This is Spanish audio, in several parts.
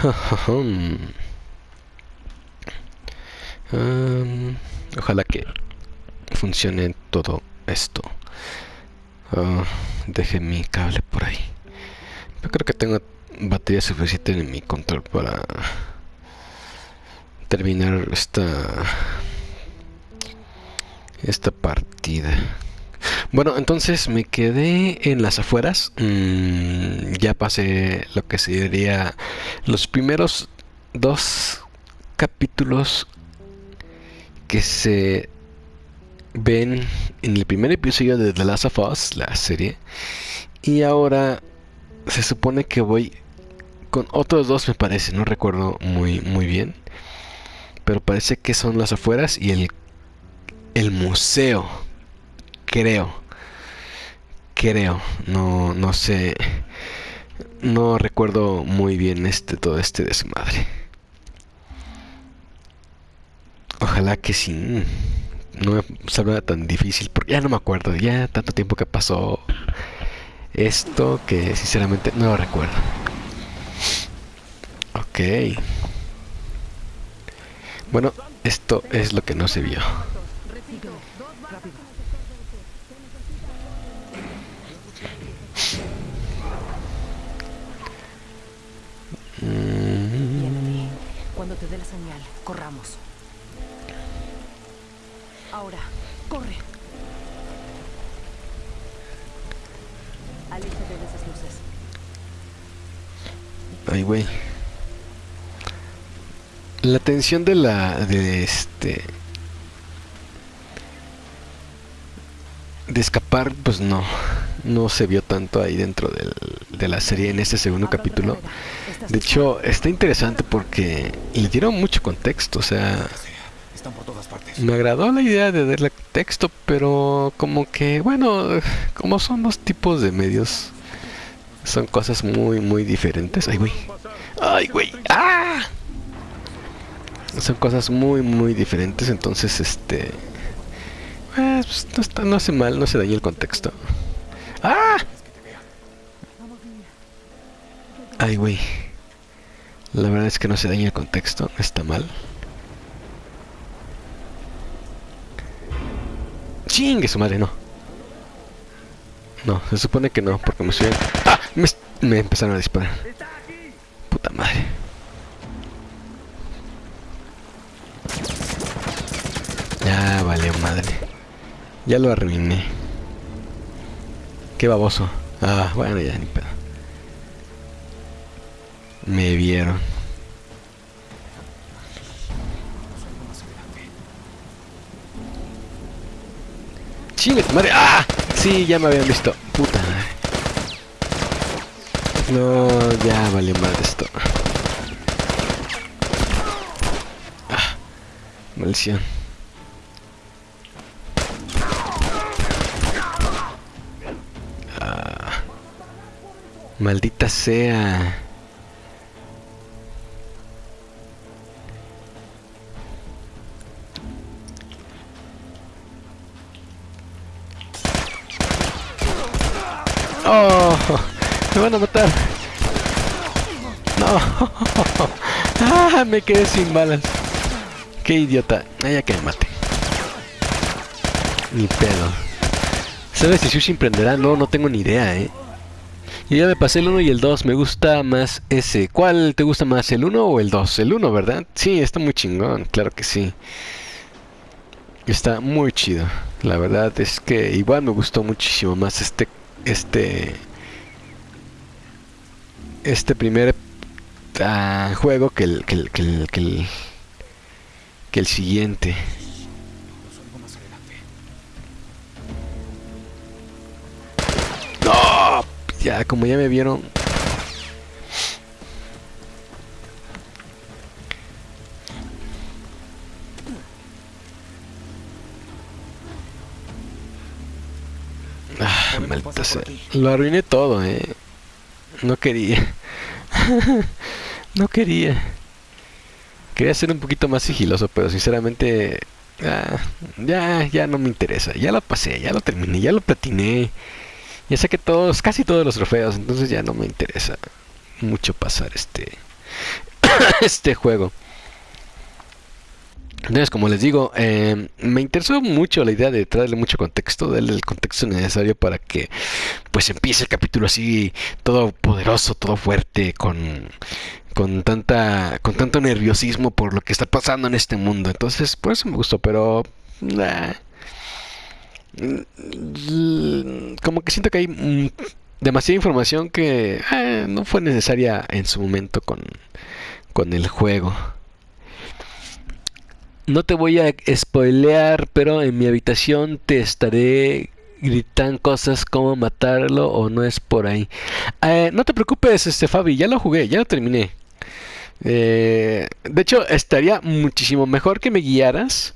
Um, ojalá que funcione todo esto. Ah, deje mi cable por ahí. Yo creo que tengo batería suficiente en mi control para terminar esta esta partida. Bueno, entonces me quedé en las afueras. Mm, ya pasé lo que sería los primeros dos capítulos que se ven en el primer episodio de The Last of Us, la serie. Y ahora se supone que voy con otros dos, me parece. No recuerdo muy, muy bien. Pero parece que son las afueras y el, el museo. Creo. Creo. No, no sé. No recuerdo muy bien este todo este desmadre. Ojalá que sí. No salga tan difícil. Porque ya no me acuerdo. Ya tanto tiempo que pasó esto que sinceramente no lo recuerdo. Ok. Bueno, esto es lo que no se vio. Cuando te dé la señal, corramos. Ahora, corre. Aléjate de esas luces. Ay, güey. La tensión de la... de este... De escapar, pues no. No se vio tanto ahí dentro del, de la serie en este segundo capítulo. De hecho, está interesante porque le dieron mucho contexto, o sea... Están por todas partes. Me agradó la idea de darle texto, pero como que, bueno, como son dos tipos de medios, son cosas muy, muy diferentes. Ay, güey. Ay, güey. ¡Ah! Son cosas muy, muy diferentes, entonces, este... Pues, no, está, no hace mal, no se daña el contexto. ¡Ah! Ay, güey. La verdad es que no se daña el contexto, está mal. Chingue su madre, no. No, se supone que no, porque me suben. ¡Ah! Me empezaron a disparar. Puta madre. Ya vale madre. Ya lo arruiné. Qué baboso. Ah, bueno, ya ni pedo. Me vieron. Chingue tu madre. ¡Ah! Sí, ya me habían visto. Puta madre. No, ya vale madre esto. Ah, maldición. Maldita sea. Oh, me van a matar. No. Ah, me quedé sin balas. Qué idiota. Ah, ya que me mate. Ni pedo. ¿Sabes si Sushi emprenderá? No, no tengo ni idea, eh. Yo ya me pasé el 1 y el 2. Me gusta más ese. ¿Cuál te gusta más, el 1 o el 2? El 1, ¿verdad? Sí, está muy chingón. Claro que sí. Está muy chido. La verdad es que igual me gustó muchísimo más este este este primer uh, juego que el que el, que el, que el que el siguiente ya como ya me vieron Ah, maldita sea. Lo arruiné todo, eh. No quería. no quería. Quería ser un poquito más sigiloso, pero sinceramente... ah, ya, ya no me interesa. Ya lo pasé, ya lo terminé, ya lo platiné. Ya saqué todos, casi todos los trofeos, entonces ya no me interesa mucho pasar este... este juego. Entonces, como les digo, eh, me interesó mucho la idea de traerle mucho contexto, darle el contexto necesario para que pues empiece el capítulo así, todo poderoso, todo fuerte, con, con tanta, con tanto nerviosismo por lo que está pasando en este mundo. Entonces, por eso me gustó, pero como que siento que hay demasiada información que eh, no fue necesaria en su momento con, con el juego. No te voy a spoilear, pero en mi habitación te estaré gritando cosas como matarlo o no es por ahí. Eh, no te preocupes, este Fabi, ya lo jugué, ya lo terminé. Eh, de hecho, estaría muchísimo mejor que me guiaras.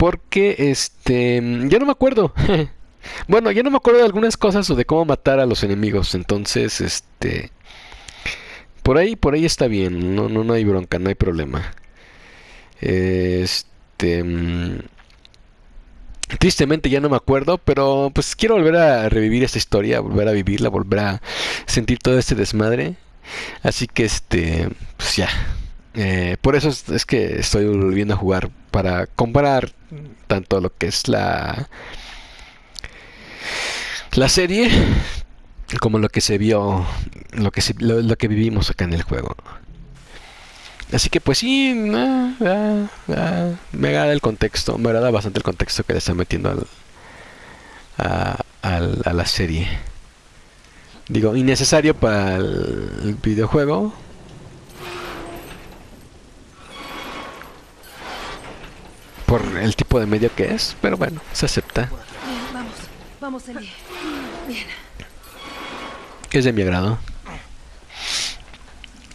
Porque, este, ya no me acuerdo. bueno, ya no me acuerdo de algunas cosas o de cómo matar a los enemigos. Entonces, este, por ahí, por ahí está bien. No, no, no hay bronca, no hay problema. Este... Mm, tristemente ya no me acuerdo, pero pues quiero volver a revivir esta historia, volver a vivirla, volver a sentir todo este desmadre. Así que este, pues ya. Eh, por eso es, que estoy volviendo a jugar para comparar tanto lo que es la la serie como lo que se vio, lo que lo que vivimos acá en el juego. Así que pues sí, me agrada el contexto, me agrada bastante el contexto que le están metiendo al, a, la serie. Digo, innecesario para el, videojuego. Por el tipo de medio que es, pero bueno, se acepta. vamos, vamos, Eli. Bien. Es de mi agrado.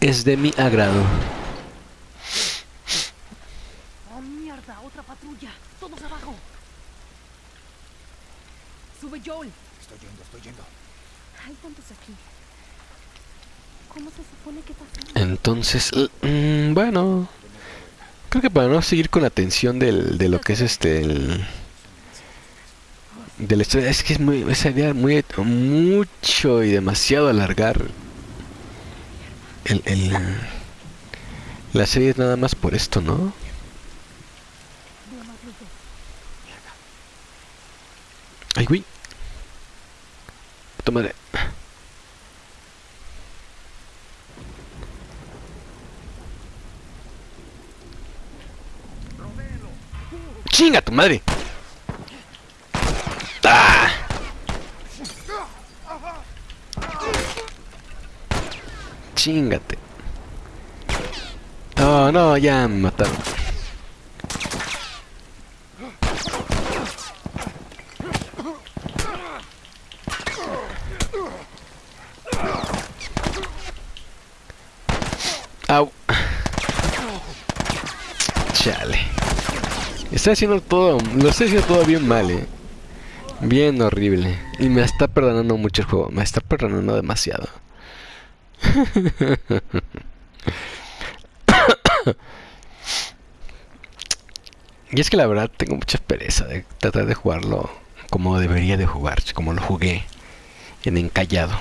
Es de mi agrado. Joel. Estoy yendo, estoy yendo. Hay tantos aquí. ¿Cómo se supone que pasa? Entonces, mm, bueno, creo que para no seguir con la tensión del, de lo que es este el, de la historia, es que es muy esa idea muy mucho y demasiado alargar el, la serie es nada más por esto, ¿no? Ay, güey. Tómale. ¡Chinga tu madre! ¡Ah! ¡Chingate! Oh, no, ya me mataron. Au. Chale. Estoy haciendo todo, lo estoy haciendo todo bien mal, eh. Bien horrible. Y me está perdonando mucho el juego. Me está perdonando demasiado. y es que la verdad tengo mucha pereza de tratar de jugarlo como debería de jugar, como lo jugué en encallado.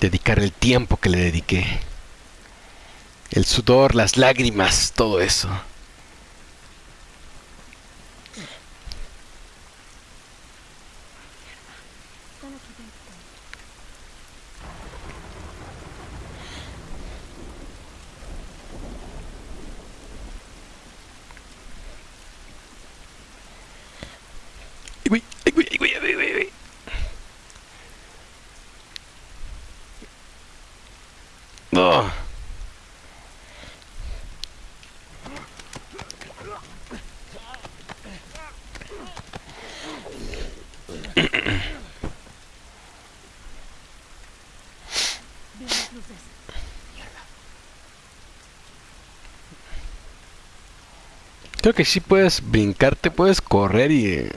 dedicar el tiempo que le dediqué. El sudor, las lágrimas, todo eso. Creo que sí puedes brincarte, puedes correr y eh,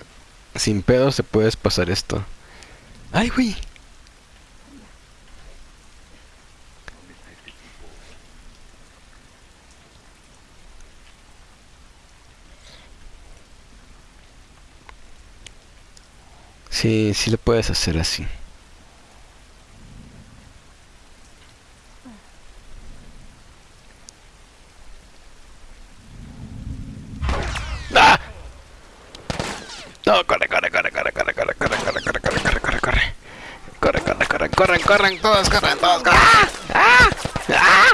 sin pedos se puedes pasar esto. ¡Ay, güey! Sí, sí lo puedes hacer así. Corran, todos corran, todos corran. ¡Ah! ¡Ah! ¡Ah!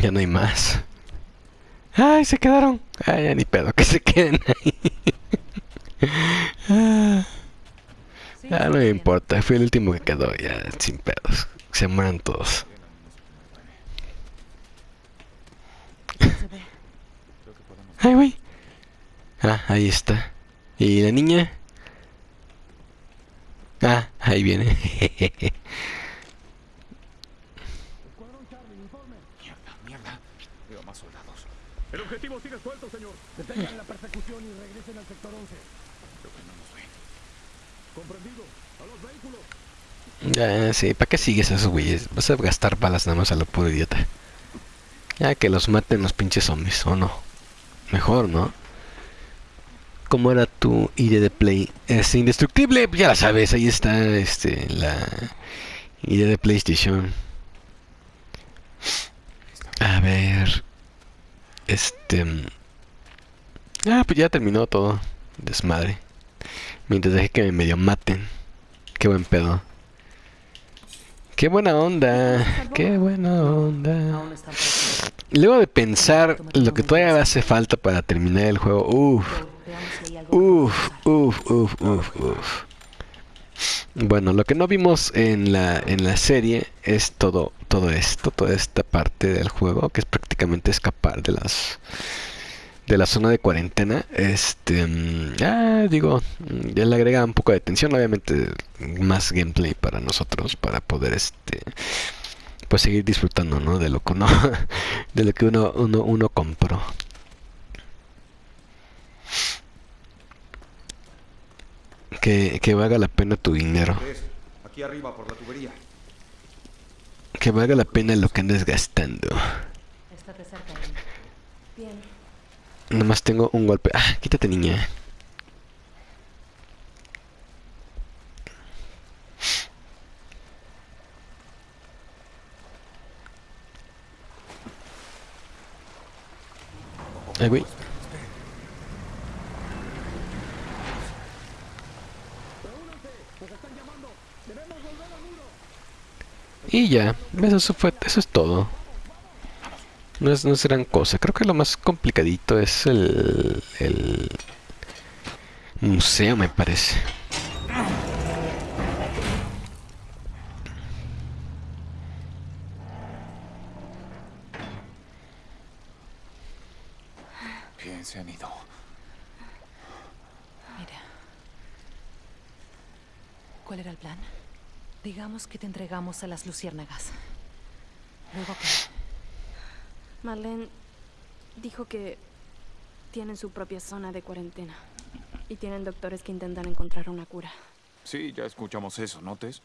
Ya no hay más. ¡Ay, se quedaron! ¡Ay, ya ni pedo, que se queden ahí! ah, ah, no me importa, fui el último que quedó, ya, sin pedos. Se mueran todos. Se ve. ¡Ay! Ah, ahí está. ¿Y la niña? Ah, ahí viene. Mierda, mierda. Veo más soldados. El objetivo sigue suelto, señor. Detengan la persecución y regresen al sector 11. Creo que no nos ven. Comprendido. A los vehículos. Sí, ¿para qué sigues a esos güeyes? Vas a gastar balas nada más a lo puro idiota. Ya que los maten los pinches zombies, ¿o no? Mejor, ¿no? ¿Cómo era tu ID de Play? Es indestructible, ya la sabes, ahí está este la ID de PlayStation. A ver. Este. mm, Ah, pues ya terminó todo. Desmadre. Mientras dejé que me medio maten. Qué buen pedo. Qué buena onda. Qué buena onda. Luego de pensar lo que todavía hace falta para terminar el juego. Uff. Veamos si hay algo que Uf, pueda uf, usar. uf, uf, uf. Bueno, lo que no vimos en la, en la serie es todo, todo esto, toda esta parte del juego, que es prácticamente escapar de las de la zona de cuarentena. Este, ah, digo, mm, ya le agrega un poco de tensión, obviamente más gameplay para nosotros, para poder este pues seguir disfrutando, ¿no? De lo que uno, de lo que uno, uno, uno compró. Que, que valga la pena tu dinero. ¿Ves? Aquí arriba por la tubería. Que valga la pena lo que andes gastando. Estate cerca de mí. Bien. Nomás tengo un golpe. Ah, quítate niña. Ay, güey. Y ya, eso fue, eso es todo. No es, no es gran cosa. Creo que lo más complicadito es el, el museo, me parece. Bien, se han ido. Mira. ¿Cuál era el plan? Digamos que te entregamos a las luciérnagas. Luego qué? Marlene dijo que tienen su propia zona de cuarentena y tienen doctores que intentan encontrar una cura. Sí, ya escuchamos eso, ¿no, Tess?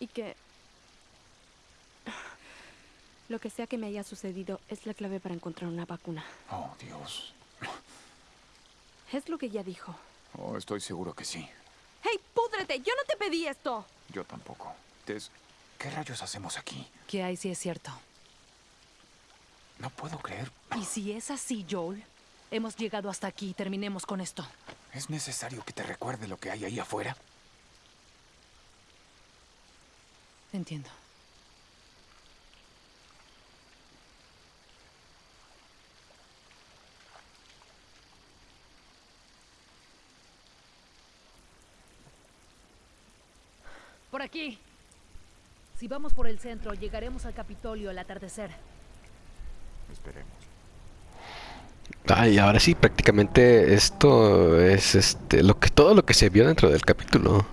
Y que lo que sea que me haya sucedido es la clave para encontrar una vacuna. Oh, Dios. Es lo que ella dijo. Oh, estoy seguro que sí. ¡Hey, púdrete! ¡Yo no te pedí esto! Yo tampoco. Tess, ¿qué rayos hacemos aquí? ¿Qué hay si es cierto? No puedo creer. Y si es así, Joel, hemos llegado hasta aquí y terminemos con esto. ¿Es necesario que te recuerde lo que hay ahí afuera? Entiendo. Por aquí. Si vamos por el centro, llegaremos al Capitolio al atardecer. Esperemos. Ay, ahora sí, prácticamente esto es este lo que todo lo que se vio dentro del capítulo.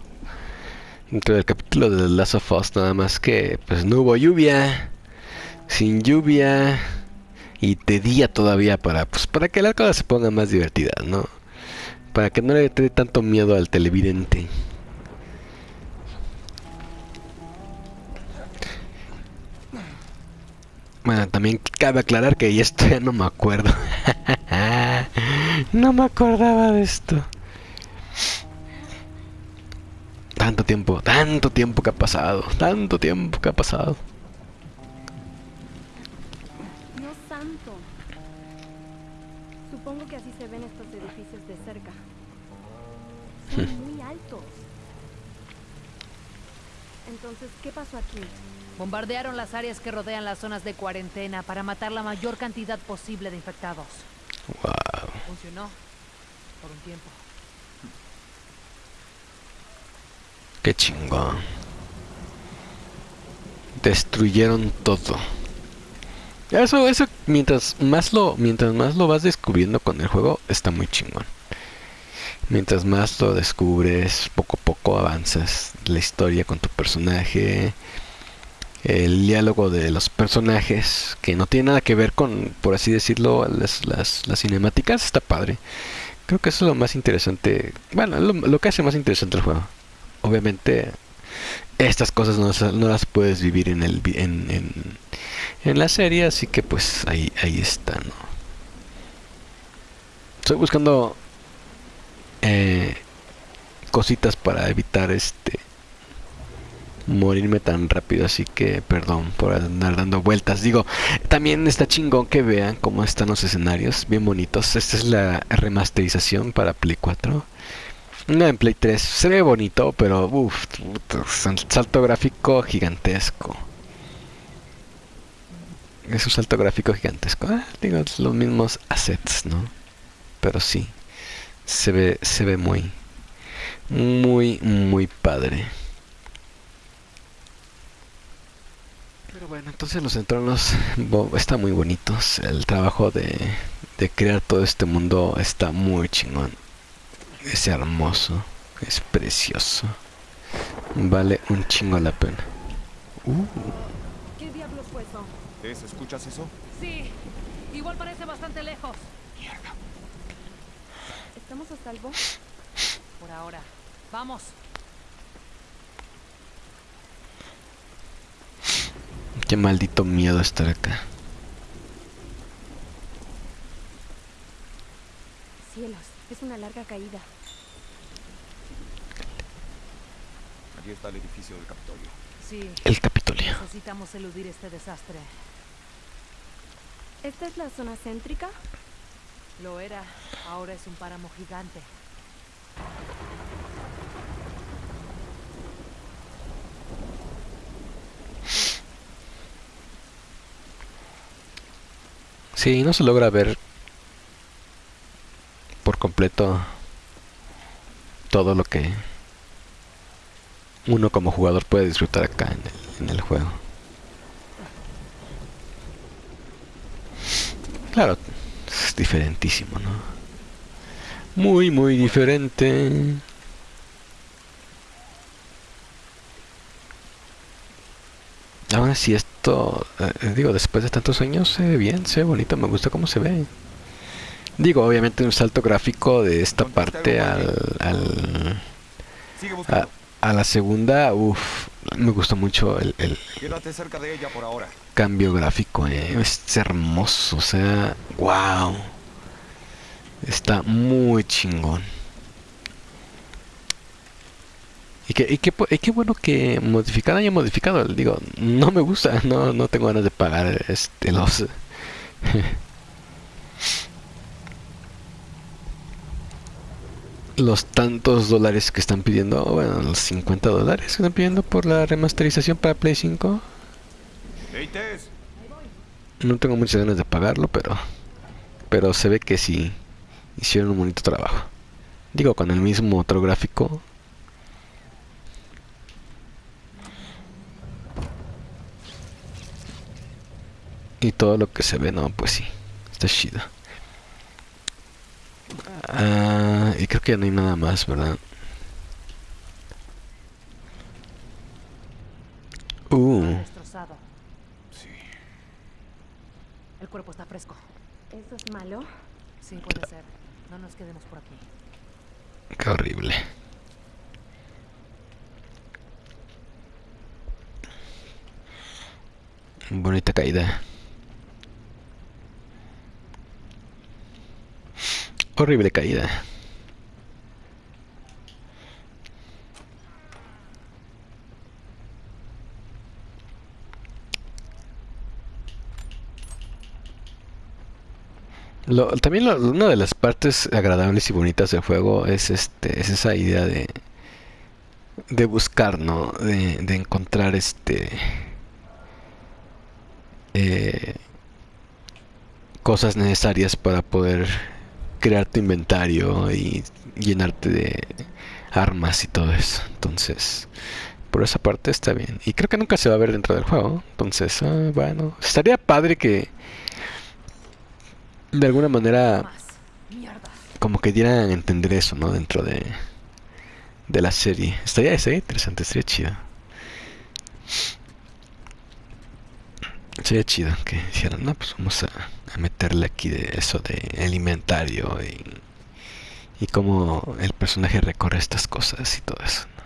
Dentro del capítulo de The Last of Us, nada más que pues no hubo lluvia. Sin lluvia. Y de día todavía para pues para que la cosa se ponga más divertida, ¿no? Para que no le dé tanto miedo al televidente. Bueno, también cabe aclarar que esto ya no me acuerdo. no me acordaba de esto. Tanto tiempo, tanto tiempo que ha pasado, tanto tiempo que ha pasado. Dios santo. Supongo que así se ven estos edificios de cerca. Son muy altos. Entonces, ¿qué pasó aquí? Bombardearon las áreas que rodean las zonas de cuarentena para matar la mayor cantidad posible de infectados. Wow. Funcionó. Por un tiempo. Qué chingón. Destruyeron todo. Eso, eso, mientras más lo, mientras más lo vas descubriendo con el juego, está muy chingón. Mientras más lo descubres, poco a poco avanzas la historia con tu personaje. El diálogo de los personajes, que no tiene nada que ver con, por así decirlo, las, las, las cinemáticas, está padre. Creo que eso es lo más interesante. Bueno, lo, que hace más interesante el juego. Obviamente, estas cosas no, no las puedes vivir en, el, en, en, en la serie, así que pues ahí, ahí está, ¿no? Estoy buscando eh, cositas para evitar este morirme tan rápido, así que perdón por andar dando vueltas. Digo, también está chingón que vean cómo están los escenarios, bien bonitos. Esta es la remasterización para Play 4. No en Play 3, se ve bonito, pero uff, salto gráfico gigantesco. Es un salto gráfico gigantesco. Ah, digo, los mismos assets, ¿no? Pero sí, se ve, se ve muy, muy, muy padre. Pero bueno, entonces los entornos están muy bonitos. El trabajo de, de crear todo este mundo está muy chingón. Es hermoso, es precioso. Vale un chingo la pena. Uh, ¿Qué diablos fue eso? ¿Es, ¿Escuchas eso? Sí. Igual parece bastante lejos. ¿Estamos a salvo? Por ahora. Vamos. Qué maldito miedo estar acá. Cielos, es una larga caída. Allí está el edificio del Capitolio. Sí. El Capitolio. Necesitamos eludir este desastre. ¿Esta es la zona céntrica? Lo era. Ahora es un páramo gigante. Sí, no se logra ver por completo todo lo que uno como jugador puede disfrutar acá en el, en el juego. Claro, es diferentísimo, ¿no? Muy, muy diferente. Ahora sí, esto, eh, digo, después de tantos años se ve bien, se ve bonito, me gusta cómo se ve. Digo, obviamente un salto gráfico de esta parte al, a, la segunda, uff, me gustó mucho el, el cambio gráfico, eh, es hermoso, o sea, wow. Está muy chingón. Y qué, y pu- y qué bueno que modificar haya modificado. Digo, no me gusta, no, no tengo ganas de pagar este los los tantos dólares que están pidiendo, bueno, los 50 dólares que están pidiendo por la remasterización para Play 5. ¡Hey, Tess! No tengo muchas ganas de pagarlo, pero pero se ve que sí hicieron un bonito trabajo. Digo, con el mismo motor gráfico. Y todo lo que se ve, no, pues sí, está chido. Ah, y creo que ya no hay nada más, ¿verdad? Uh, Destrozado. Sí. El cuerpo está fresco. ¿Eso es malo? Sí, puede ser. No nos quedemos por aquí. qué horrible. Bonita caída. Horrible caída. Lo, también lo, una de las partes agradables y bonitas del juego es este es esa idea de de buscar, ¿no? De, de encontrar este eh, cosas necesarias para poder crear tu inventario y llenarte de armas y todo eso. Entonces, por esa parte está bien. Y creo que nunca se va a ver dentro del juego. Entonces, ah, bueno, estaría padre que de alguna manera como que dieran a entender eso, ¿no? Dentro de, de la serie. Estaría, estaría interesante, estaría chido. Sería chido que dijeran, no, pues vamos a, a meterle aquí de eso de el inventario y, y cómo el personaje recorre estas cosas y todo eso. ¿no?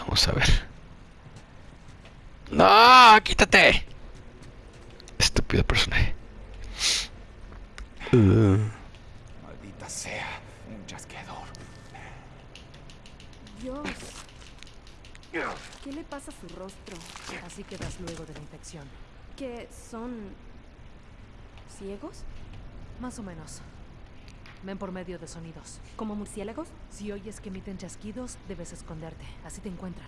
Vamos a ver. ¡No! ¡Quítate! Estúpido personaje. Uh, Maldita sea. Un chasqueador. Dios. ¿Qué le pasa a su rostro? Así quedas luego de la infección. ¿Que son ciegos? Más o menos. Ven por medio de sonidos. ¿Como murciélagos? Si oyes que emiten chasquidos, debes esconderte. Así te encuentran.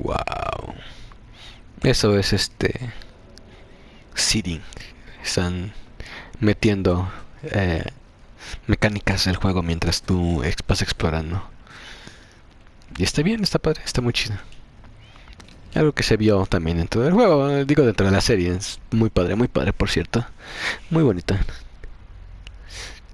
wow. Eso es este. Seeding. Están metiendo eh, mecánicas del juego mientras tú vas explorando. Y está bien, está padre, está muy chido. Algo que se vio también dentro del juego, digo dentro de la serie. Es muy padre, muy padre, por cierto. Muy bonita.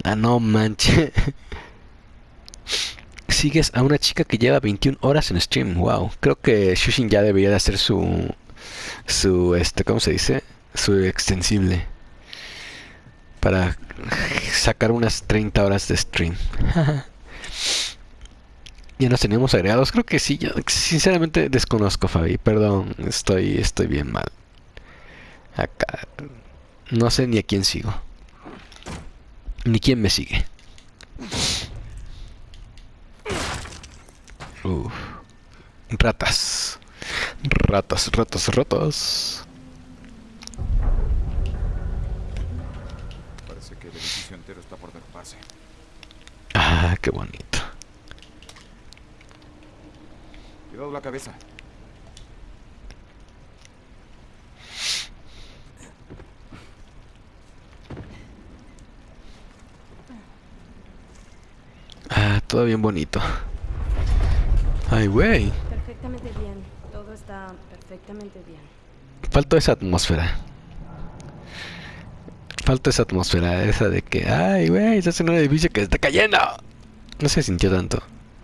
Ah, no manche. Sigues a una chica que lleva 21 horas en stream. Wow. Creo que Shushin ya debería de hacer su. Su. Este, ¿Cómo se dice? Su extensible. Para sacar unas 30 horas de stream. ya nos teníamos agregados. Creo que sí. Yo sinceramente desconozco, Fabi. Perdón. Estoy, estoy bien mal. Acá. No sé ni a quién sigo. Ni quién me sigue. Uf. Ratas. Ratas, ratas, ratas. Parece que el edificio entero está por derrumbarse. Ah, qué bonito. Cuidado la cabeza. Ah, todo bien bonito. Ay, güey. Perfectamente bien. Todo está perfectamente bien. Faltó esa atmósfera. Falta esa atmósfera, esa de que, ay, güey, estás en un edificio que está cayendo. No se sintió tanto.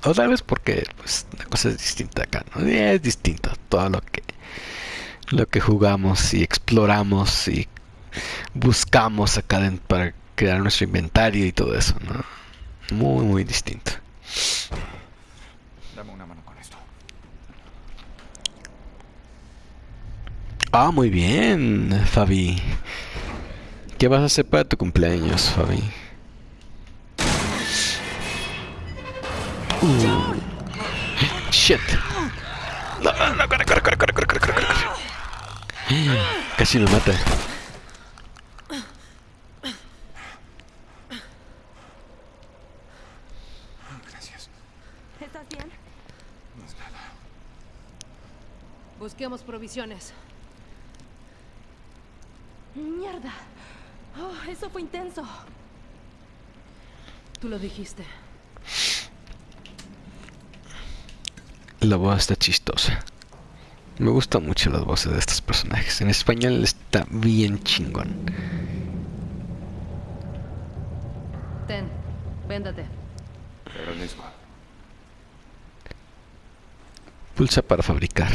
O tal vez porque, pues, la cosa es distinta acá, ¿no? Es distinto todo lo que, lo que jugamos y exploramos y buscamos acá den- para crear nuestro inventario y todo eso, ¿no? Muy, muy distinto. Dame una mano con esto. Ah, muy bien, Fabi. ¿Qué vas a hacer para tu cumpleaños, Fabi? Uh. Shit. No, no, corre, corre, corre, corre, corre, corre, corre, corre. Casi me mata. Gracias. ¿Estás bien? No es nada. Busquemos provisiones. ¡Mierda! Oh, eso fue intenso. Tú lo dijiste. La voz está chistosa. Me gustan mucho las voces de estos personajes. En español está bien chingón. Ten, véndate. Te agradezco. Pulsa para fabricar.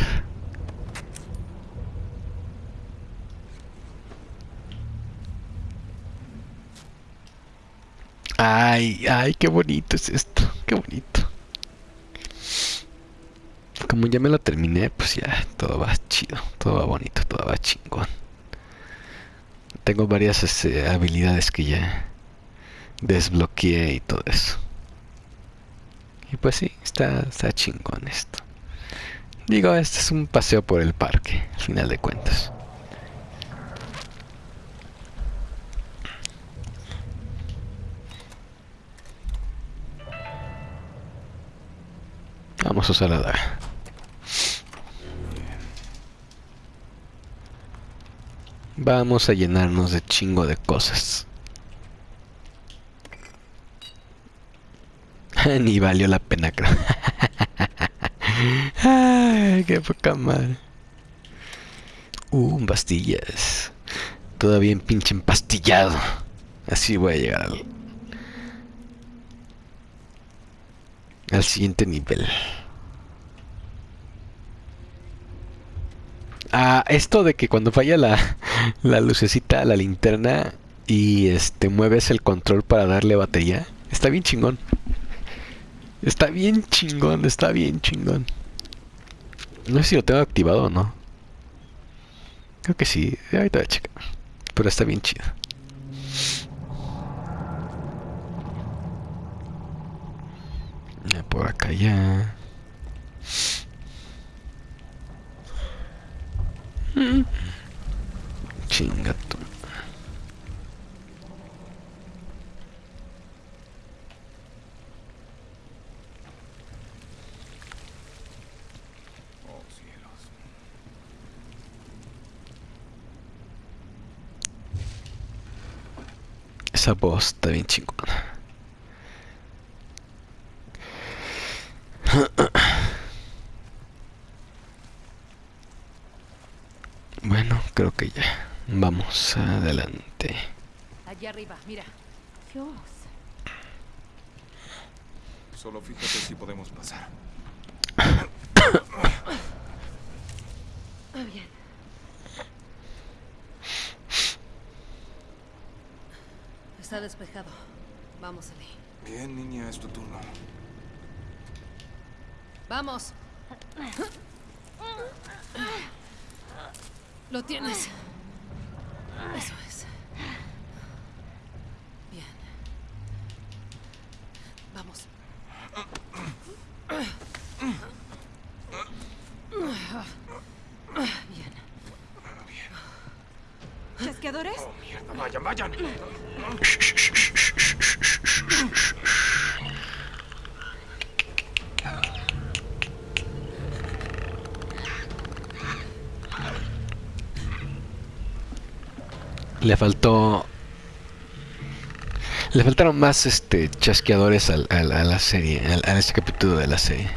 Ay, ay, qué bonito es esto. Qué bonito como ya me lo terminé, pues ya todo va chido, todo va bonito, todo va chingón. Tengo varias este, habilidades que ya desbloqueé y todo eso. Y pues sí, está, chingón esto. Digo, este es un paseo por el parque, al final de cuentas. Vamos a usar la daga. Vamos a llenarnos de chingo de cosas. Ni valió la pena, creo. Qué poca madre. Uh, pastillas. Todavía en pinche empastillado. Así voy a llegar al, al siguiente nivel. Ah, esto de que cuando falla la, la lucecita a la linterna y este mueves el control para darle batería, está bien chingón. Está bien chingón, está bien chingón. No sé si lo tengo activado o no. Creo que sí, ahorita voy a checar. Pero está bien chido. Por acá ya. Mm. Cingatto. Oh, Esa posta 25. Bueno, creo que ya. Vamos adelante. Allí arriba, mira. Dios. Solo fíjate si podemos pasar. Ah, bien. Está despejado. Vamos, Ali. Bien, niña, es tu turno. Vamos. Lo tienes. Eso es. Bien. Vamos. Bien. ¿Chasqueadores? Mierda, vayan, vayan. Le faltó. Le faltaron más este chasqueadores al- al- a la serie, al- a este capítulo de la serie.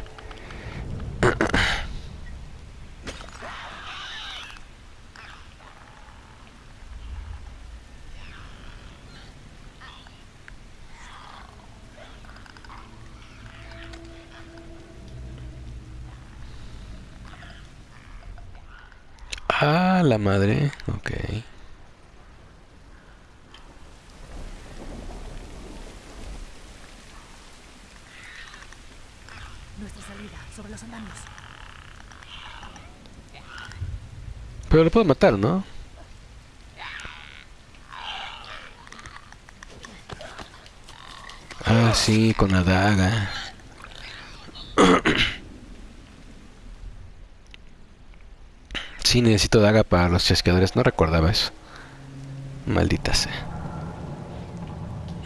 Ah, la madre. Ok. Nuestra salida, sobre los andamios. Pero lo puedo matar, ¿no? Ah, sí, con la daga. Sí, necesito daga para los chasqueadores. No recordaba eso. Maldita sea.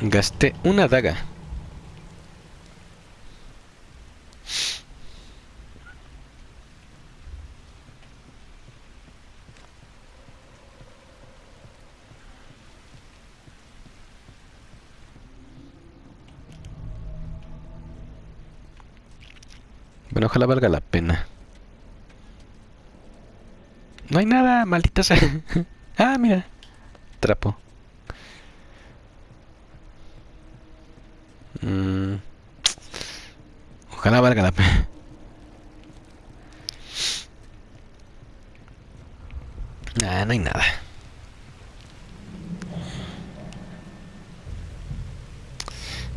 Gasté una daga. Ojalá valga la pena. No hay nada, maldita sea. ah, mira. Trapo. Mm. Ojalá valga la pena. Ah, no hay nada.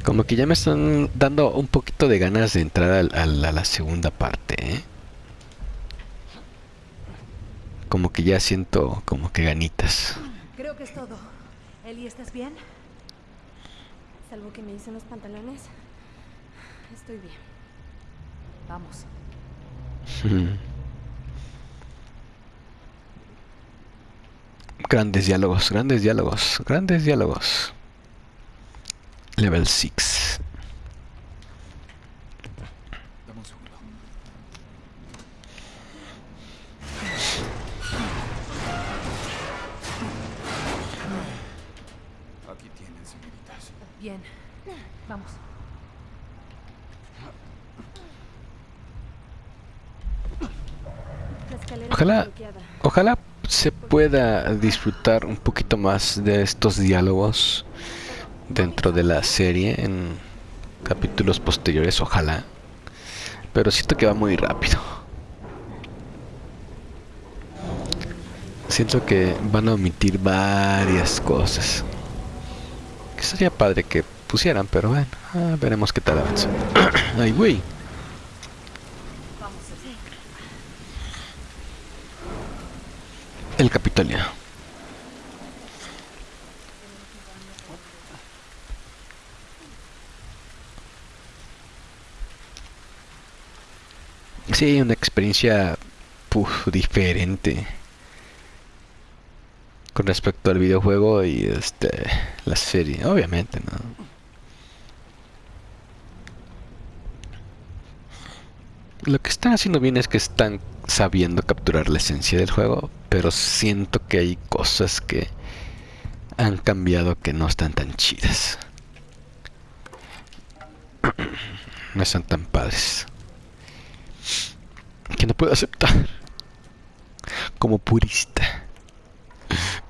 Como que ya me están dando un poquito de ganas de entrar al- al- a la segunda parte, ¿eh? Como que ya siento como que ganitas. Creo que es todo. Eli, ¿estás bien? Salvo que me hice unos pantalones. Estoy bien. Vamos. Grandes diálogos, grandes diálogos, grandes diálogos. Level 6. Dame un segundo. Bien. Vamos. La escalera Ojalá- está bloqueada. Ojalá se pueda disfrutar un poquito más de estos diálogos dentro de la serie en capítulos posteriores, ojalá. Pero siento que va muy rápido. Siento que van a omitir varias cosas. Que sería padre que pusieran, pero bueno, ah, veremos qué tal avanza. Ay, güey. Sí, una experiencia puf, diferente con respecto al videojuego y este la serie, obviamente, ¿no? Lo que están haciendo bien es que están sabiendo capturar la esencia del juego, pero siento que hay cosas que han cambiado que no están tan chidas. No están tan padres. Que no puedo aceptar. Como purista.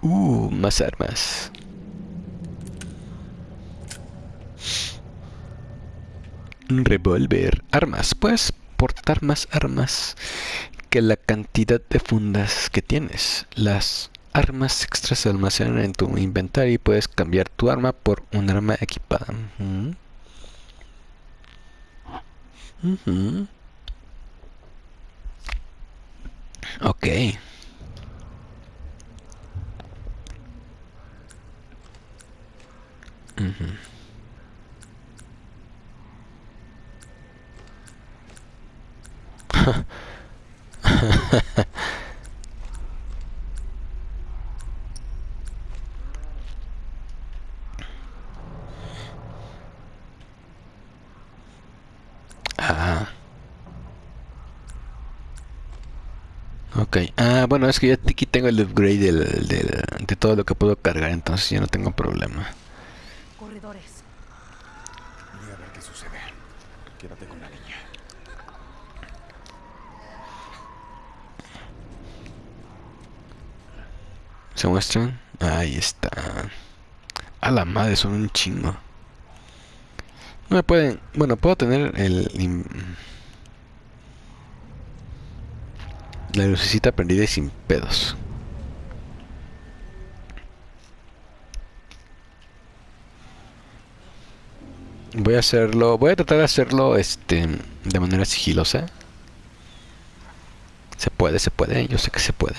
Uh, más armas. Un revólver. Armas. Puedes portar más armas que la cantidad de fundas que tienes. Las armas extras se almacenan en tu inventario y puedes cambiar tu arma por un arma equipada. Ujú. Ok. Ah. Ok. Ah, bueno, es que ya aquí tengo el upgrade del, del- de todo lo que puedo cargar, entonces ya no tengo problema. Corredores. Voy a ver qué sucede. Quédate con la niña. ¿Se muestran? Ahí está. A la madre, son un chingo. No me pueden... Bueno, puedo tener el... La lucecita prendida y sin pedos. Voy a hacerlo... Voy a tratar de hacerlo este de manera sigilosa. Se puede, se puede. Yo sé que se puede.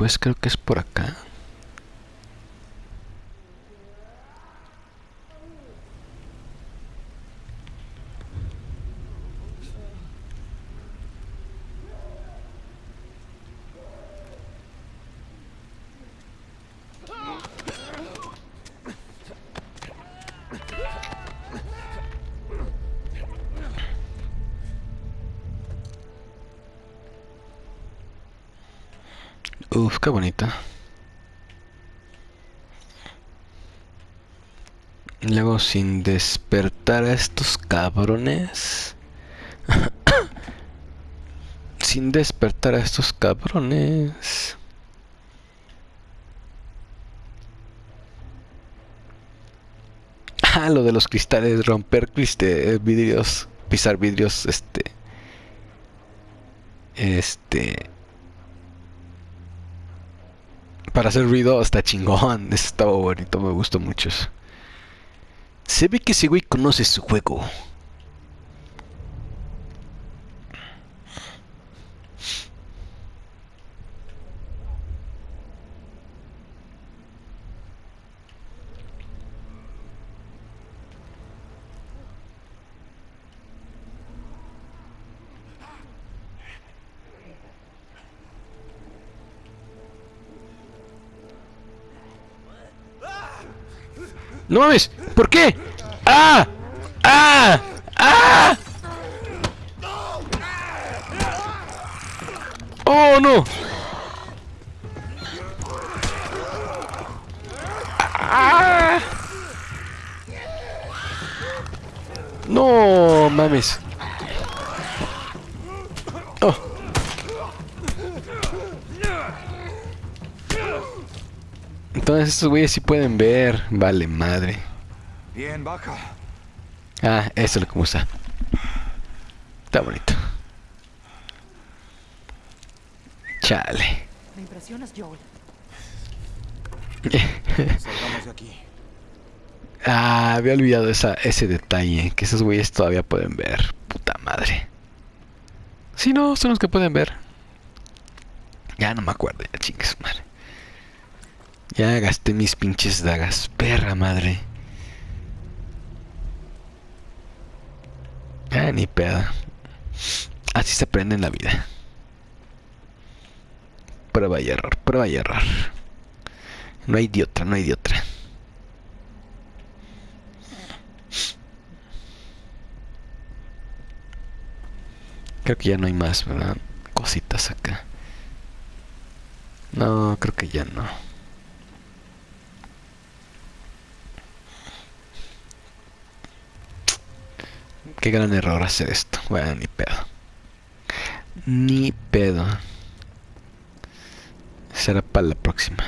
Después creo que es por acá. Sin despertar a estos cabrones. sin despertar a estos cabrones. Ah, lo de los cristales, romper criste- vidrios, pisar vidrios, este... Este... Para hacer ruido está chingón, estaba bonito, me gustó mucho eso. Se ve que ese güey conoce su juego. No mames, Estos güeyes sí pueden ver. Vale, madre. Bien, baja. Ah, eso es lo que me gusta. Está bonito. Chale. Me impresionas, Joel. Salgamos de aquí. Ah, había olvidado esa, ese detalle. Que esos güeyes todavía pueden ver. Puta madre. Sí, no, son los que pueden ver. Ya no me acuerdo, ya chingues, madre. Ya gasté mis pinches dagas. Perra madre. Ah, ni pedo. Así se aprende en la vida. Prueba y error, prueba y error. No hay de otra, no hay de otra. Creo que ya no hay más, ¿verdad? Cositas acá. No, creo que ya no. Qué gran error hacer esto. Bueno, ni pedo. Ni pedo. Será para la próxima.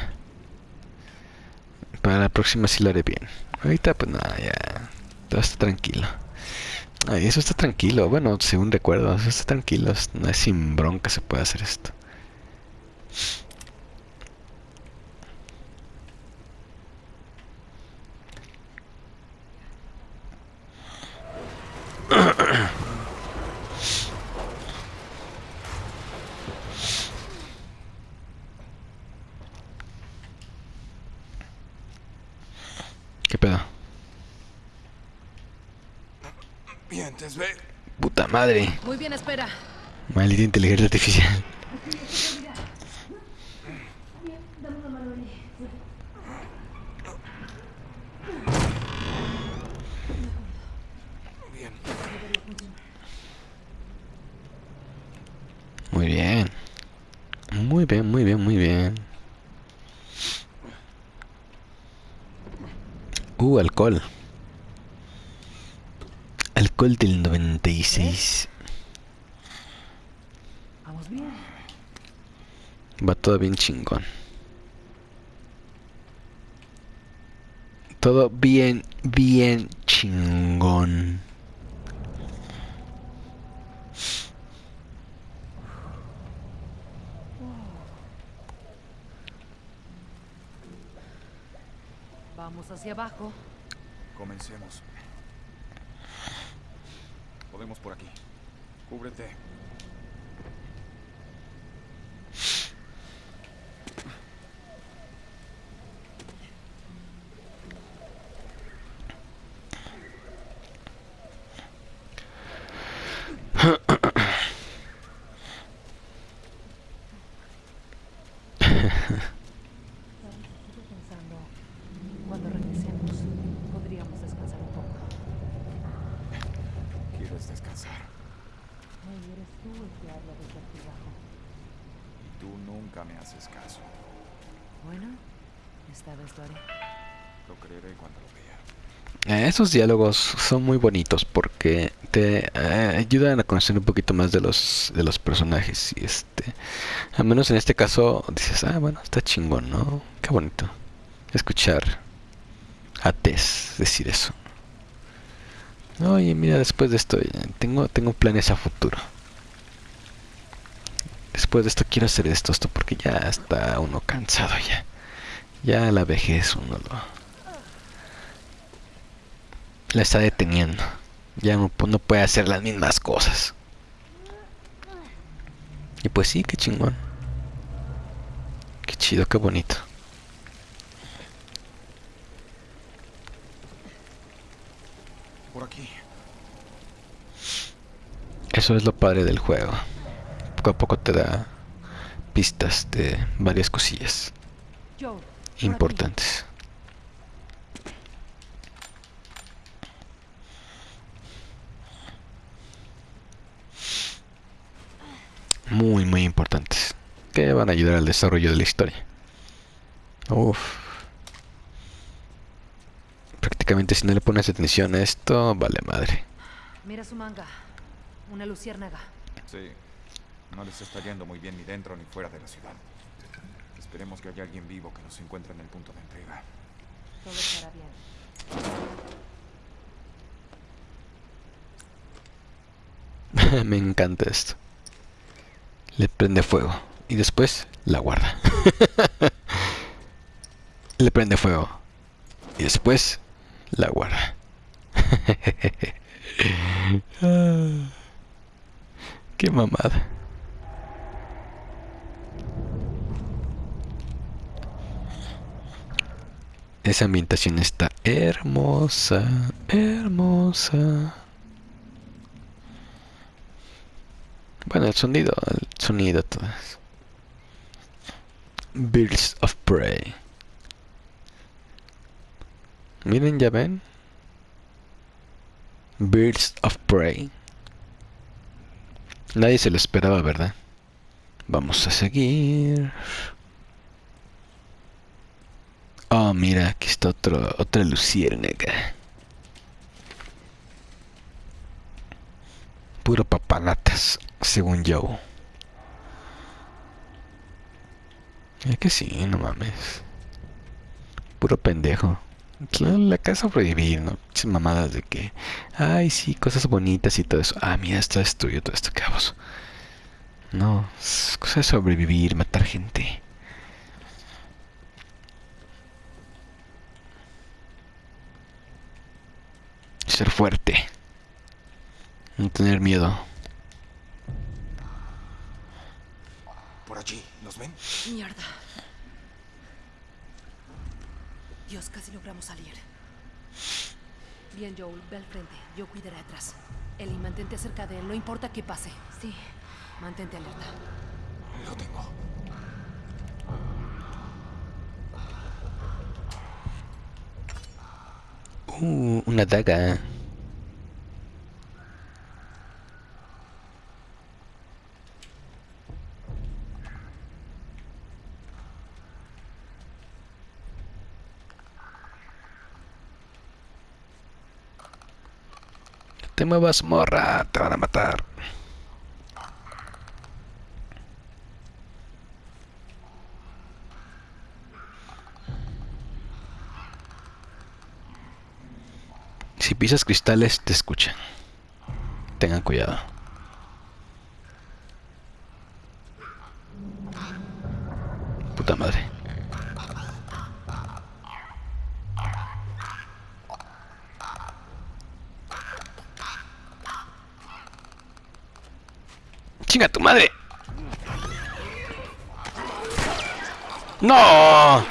Para la próxima sí lo haré bien. Ahorita pues nada, ya. Todo está tranquilo. Ay, eso está tranquilo. Bueno, según recuerdo, eso está tranquilo. No es sin bronca se puede hacer esto. ¿Qué pedo? Bien, te ve. Puta madre. Muy bien, espera. Maldita inteligencia artificial. Bien. Muy bien. Muy bien, muy bien, muy bien. Uh, alcohol. Alcohol del 96. Vamos bien. Va todo bien chingón. Todo bien, bien chingón. Vamos hacia abajo. Comencemos. Podemos por aquí. Cúbrete. Estuve pensando, cuando regresemos, podríamos descansar un poco. ¿Quieres descansar? Hey, eres tú el que habla desde aquí abajo. Y tú nunca me haces caso. Bueno, lo creeré cuando lo vea. Eh, Esos diálogos son muy bonitos porque te eh, ayudan a conocer un poquito más de los de los personajes y este, al menos en este caso dices, ah, bueno, está chingón, ¿no? Qué bonito escuchar a Tess decir eso. Oye, mira, después de esto eh, tengo tengo planes a futuro. Después de esto quiero hacer esto, esto porque ya está uno cansado ya. Ya la vejez uno lo la está deteniendo. Ya no, no puede hacer las mismas cosas. Y pues sí, qué chingón. Qué chido, qué bonito. Por aquí. Eso es lo padre del juego. Poco a poco te da pistas de varias cosillas importantes. Muy, muy importantes. Que van a ayudar al desarrollo de la historia. Uf. Prácticamente si no le pones atención a esto, vale madre. Mira su manga. Una luciérnaga. Sí. No les está yendo muy bien ni dentro ni fuera de la ciudad. Esperemos que haya alguien vivo que nos encuentre en el punto de entrega. Todo estará bien. Me encanta esto. Le prende fuego y después la guarda. Le prende fuego y después la guarda. Qué mamada. Esa ambientación está hermosa, hermosa. Bueno, el sonido, el sonido todo eso. Birds of Prey. Miren, ya ven. Birds of Prey. Nadie se lo esperaba, ¿verdad? Vamos a seguir. Oh, mira, aquí está otro, otra luciérnaga. Puro papanatas, según yo. Es que sí, no mames. Puro pendejo. Claro, la casa sobrevivir, ¿no? Muchas mamadas de que, ay, sí, cosas bonitas y todo eso. Ah, mira, está destruido todo esto, cabos. No, es cosa de sobrevivir, matar gente. Ser fuerte. No tener miedo. Por allí, ¿nos ven? Mierda. Dios, casi logramos salir. Bien, Joel, ve al frente. Yo cuidaré atrás. Ellie, mantente cerca de él, no importa qué pase. Sí. Mantente alerta. Lo tengo. Uh, una daga. Te muevas, morra, te van a matar. Si pisas cristales, te escuchan. Tengan cuidado. Puta madre. ¡Chinga tu madre! ¡No!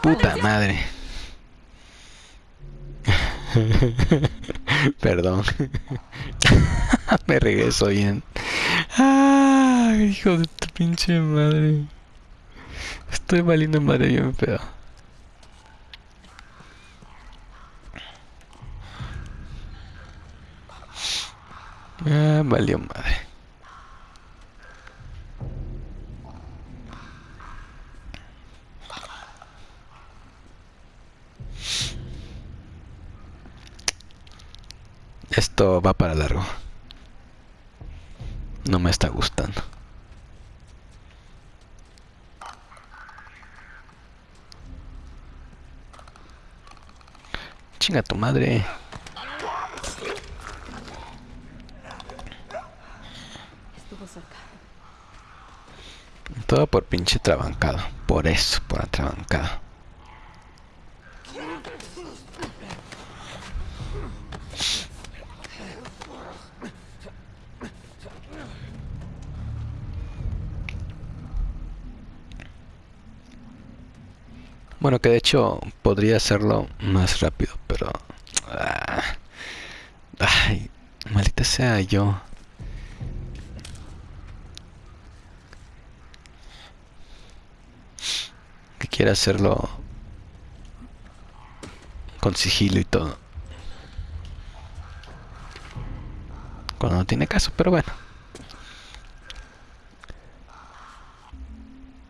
Puta madre. Perdón. Me regreso bien. Ah, hijo de tu pinche madre. Estoy valiendo madre bien feo. Ah, valió madre. Esto va para largo. No me está gustando. Chinga tu madre. Estuvo cerca. Todo por pinche trabancado. Por eso, por atrabancado. Bueno, que de hecho podría hacerlo más rápido, pero... Ah, ay, maldita sea yo. Que quiera hacerlo con sigilo y todo. Cuando no tiene caso, pero bueno.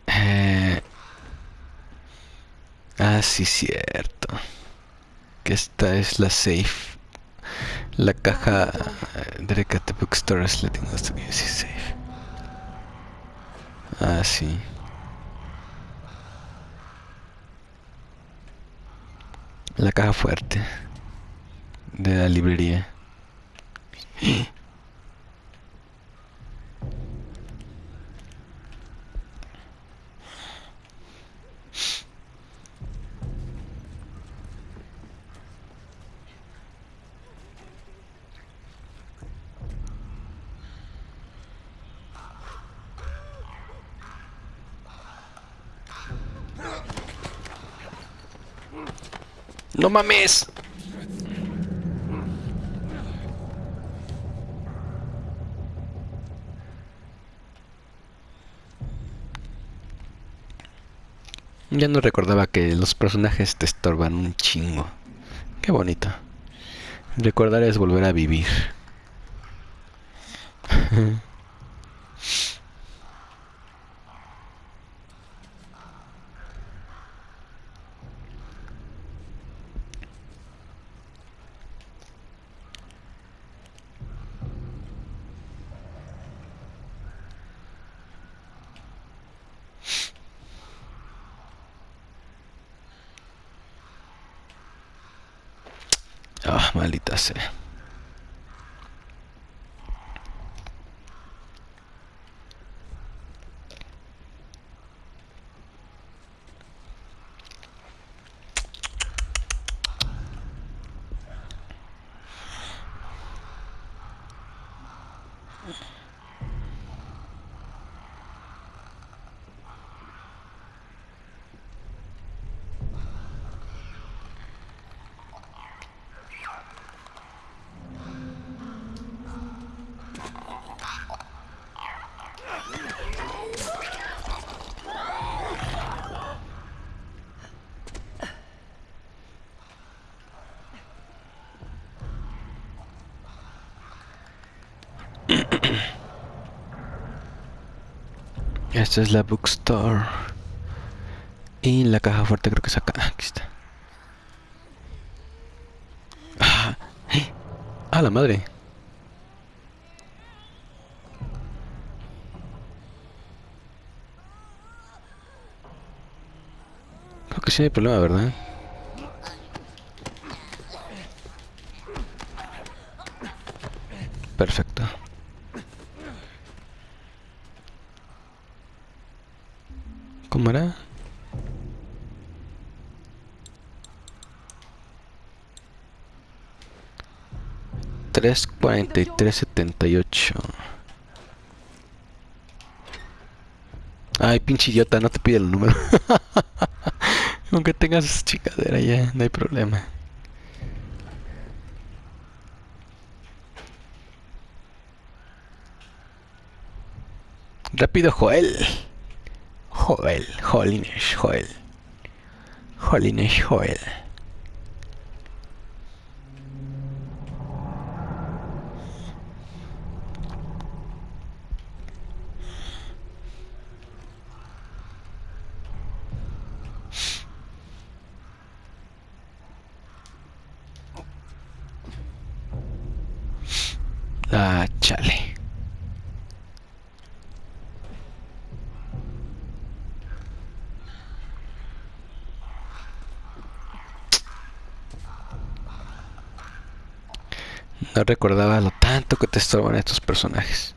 Eh... Ah, sí, cierto. Que esta es la safe. La caja directa de bookstore is letting us to use safe. Ah, sí. La caja fuerte de la librería. ¡No mames! Ya no recordaba que los personajes te estorban un chingo. Qué bonito. Recordar es volver a vivir. Ah, maldita sea. Esta es la bookstore. Y la caja fuerte creo que es acá. Aquí está. Ah, ¡eh! ¡Ah, la madre! Creo que sí hay problema, ¿verdad? 3.43.78 Ay, pinche idiota, no te pide el número. Aunque tengas esa chicadera ya, no hay problema. Rápido, Joel. Joel, Jolines, Joel. Jolines, Joel. No recordaba lo tanto que te estorban estos personajes.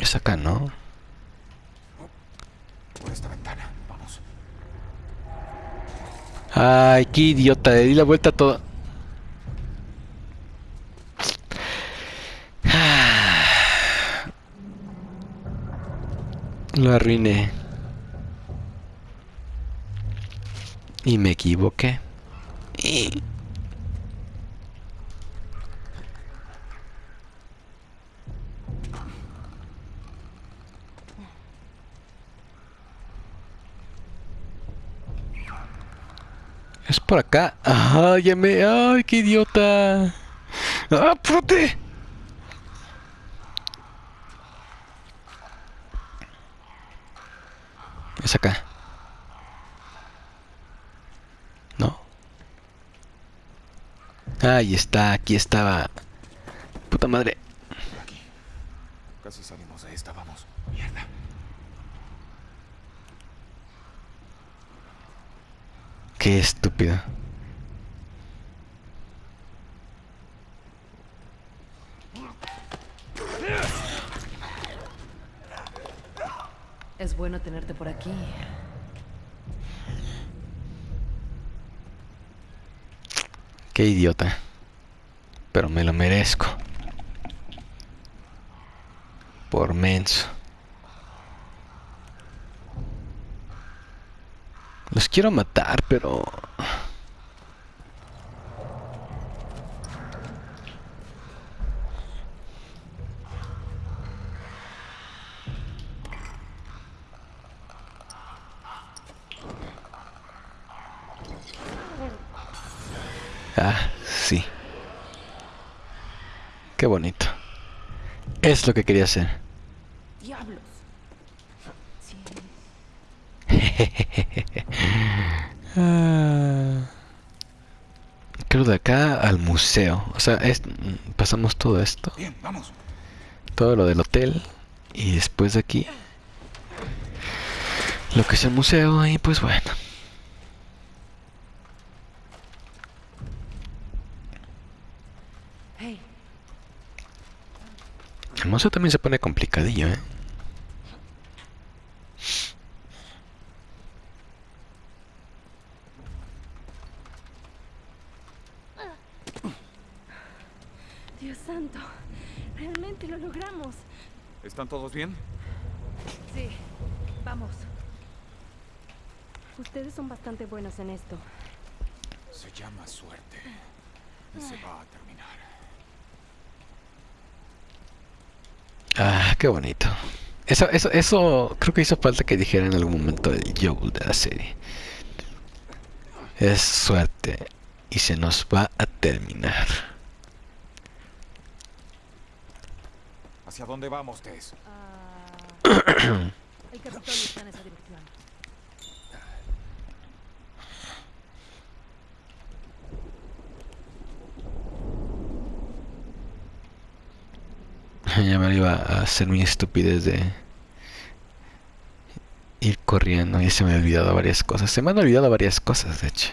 Es acá, ¿no? Por esta ventana. Vamos. Ay, qué idiota, le di la vuelta a todo. Lo arruiné. Y me equivoqué. Es por acá. Ay, ya me... Ay, qué idiota. ¡Ah! Es acá. ¿No? Ahí está, aquí estaba. Puta madre. Aquí. Casi salimos de esta, vamos. Mierda. Qué estúpido. Es bueno tenerte por aquí. Qué idiota. Pero me lo merezco. Por menso. Los quiero matar, pero... Ah, sí. Qué bonito. Es lo que quería hacer. ¡Diablos! Sí. Ah. Creo de acá al museo. O sea, es- pasamos todo esto. Bien, vamos. Todo lo del hotel. Y después de aquí. Lo que es el museo. Y pues bueno. Hey, El museo también se pone complicadillo, ¿eh? Dios santo, realmente lo logramos. ¿Están todos bien? sí. Vamos. Ustedes son bastante buenos en esto. Se llama suerte. Y se va a terminar. Ah, qué bonito. Eso, eso, eso creo que hizo falta que dijera en algún momento el Joel de la serie. Es suerte y se nos va a terminar. ¿Hacia dónde vamos, Tess? Ah, el Capitolio está en esa dirección. Me iba a hacer mi estupidez de ir corriendo y se me han olvidado varias cosas. Se me han olvidado varias cosas, de hecho.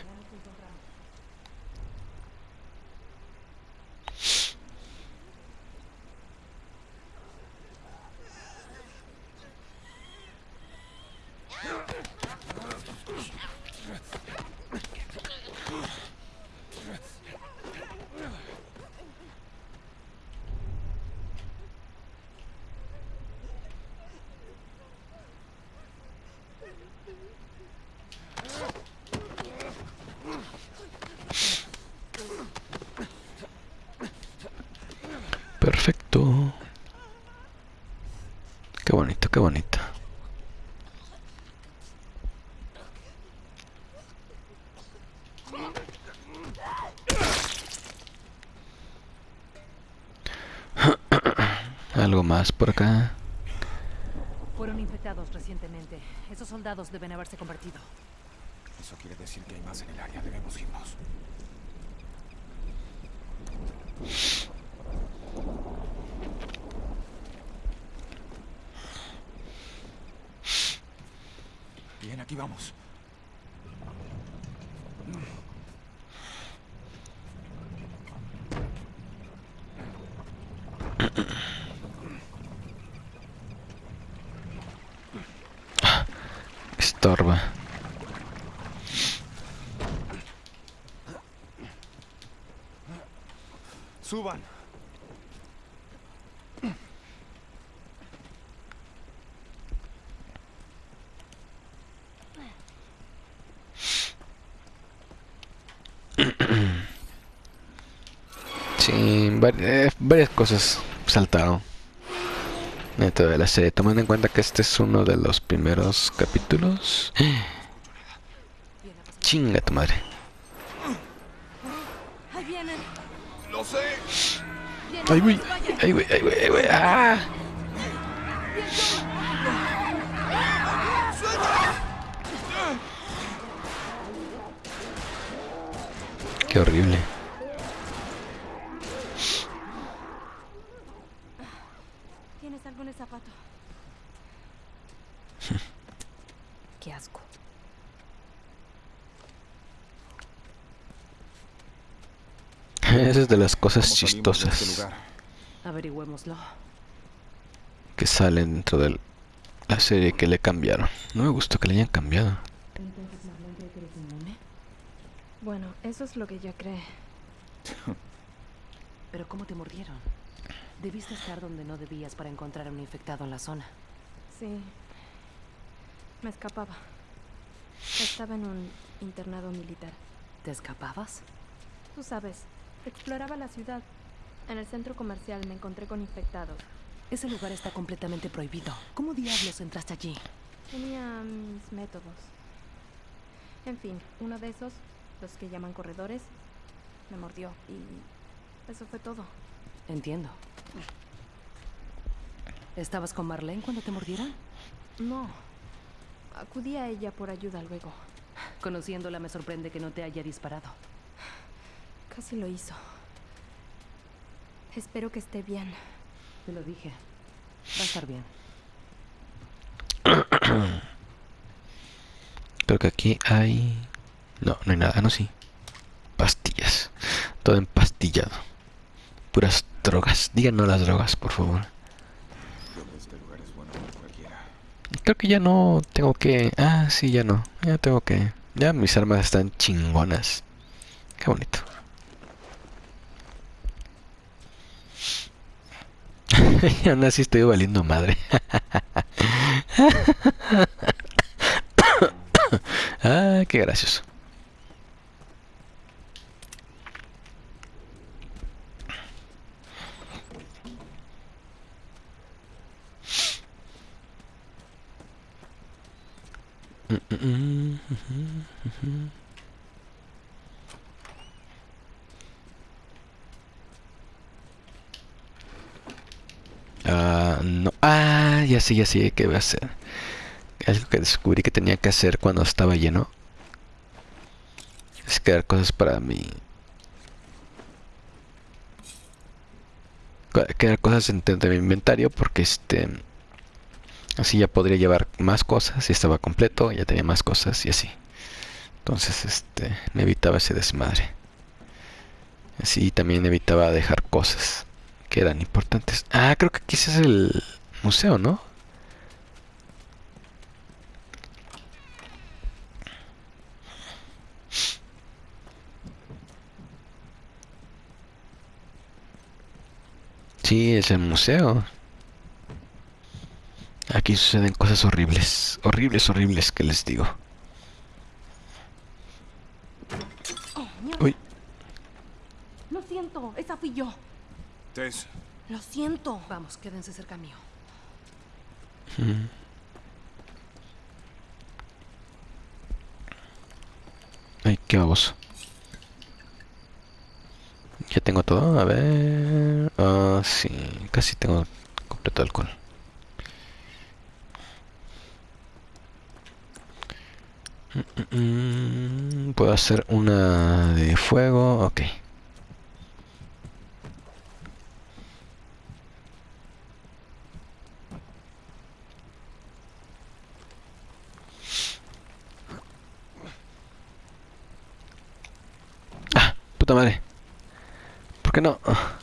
Perfecto. Qué bonito, qué bonito. Algo más por acá. Fueron infectados recientemente. Esos soldados deben haberse convertido. Eso quiere decir que hay más en el área. Debemos irnos. Bien, aquí vamos. ¡Suban! Sí, vari- eh, varias cosas saltaron dentro de la serie, tomando en cuenta que este es uno de los primeros capítulos. Chinga tu madre. Ay, güey. Ay, güey, ay, güey, ay, güey. ¡Ah! Qué horrible. ¿Tienes algo en el zapato? Qué asco. Esa es de las cosas ¿Cómo salimos de este chistosas que salen dentro de la serie que le cambiaron. No me gustó que le hayan cambiado. Bueno, eso es lo que ella cree. Pero ¿cómo te mordieron? Debiste estar donde no debías para encontrar a un infectado en la zona. Sí. Me escapaba. Estaba en un internado militar. ¿Te escapabas? Tú sabes, exploraba la ciudad. En el centro comercial me encontré con infectados. Ese lugar está completamente prohibido. ¿Cómo diablos entraste allí? Tenía mis métodos. En fin, uno de esos, los que llaman corredores, me mordió y eso fue todo. Entiendo. ¿Estabas con Marlene cuando te mordieron? No. Acudí a ella por ayuda luego. Conociéndola me sorprende que no te haya disparado. Casi lo hizo. Espero que esté bien. Te lo dije. Va a estar bien. Creo que aquí hay... No, no hay nada. Ah, no, sí. Pastillas. Todo empastillado. Puras drogas. Díganos las drogas, por favor. Creo que ya no tengo que... Ah, sí, ya no. Ya tengo que... Ya mis armas están chingonas. Qué bonito. Y aún así estoy valiendo madre. ah, qué gracioso. Mm, mm, mm, Ah, no. Ah, ya sé, ya sé qué voy a hacer. Algo que descubrí que tenía que hacer cuando estaba lleno. Es crear cosas para mí. Crear cosas dentro de mi inventario porque este... Así ya podría llevar más cosas y estaba completo, ya tenía más cosas y así. Entonces, este, me evitaba ese desmadre. Así también evitaba dejar cosas que eran importantes. Ah, creo que aquí ese es el museo, ¿no? Sí, es el museo. Aquí suceden cosas horribles, horribles, horribles que les digo. Oh. Uy, Lo siento, esa fui yo. Tess, Lo siento. Vamos, quédense cerca mío. ay, qué baboso. Ya tengo todo, a ver. Ah, sí, casi tengo completo alcohol. Mm, mm, mm, Puedo hacer una de fuego, ok. Ah, puta madre. ¿Por qué no? Ah,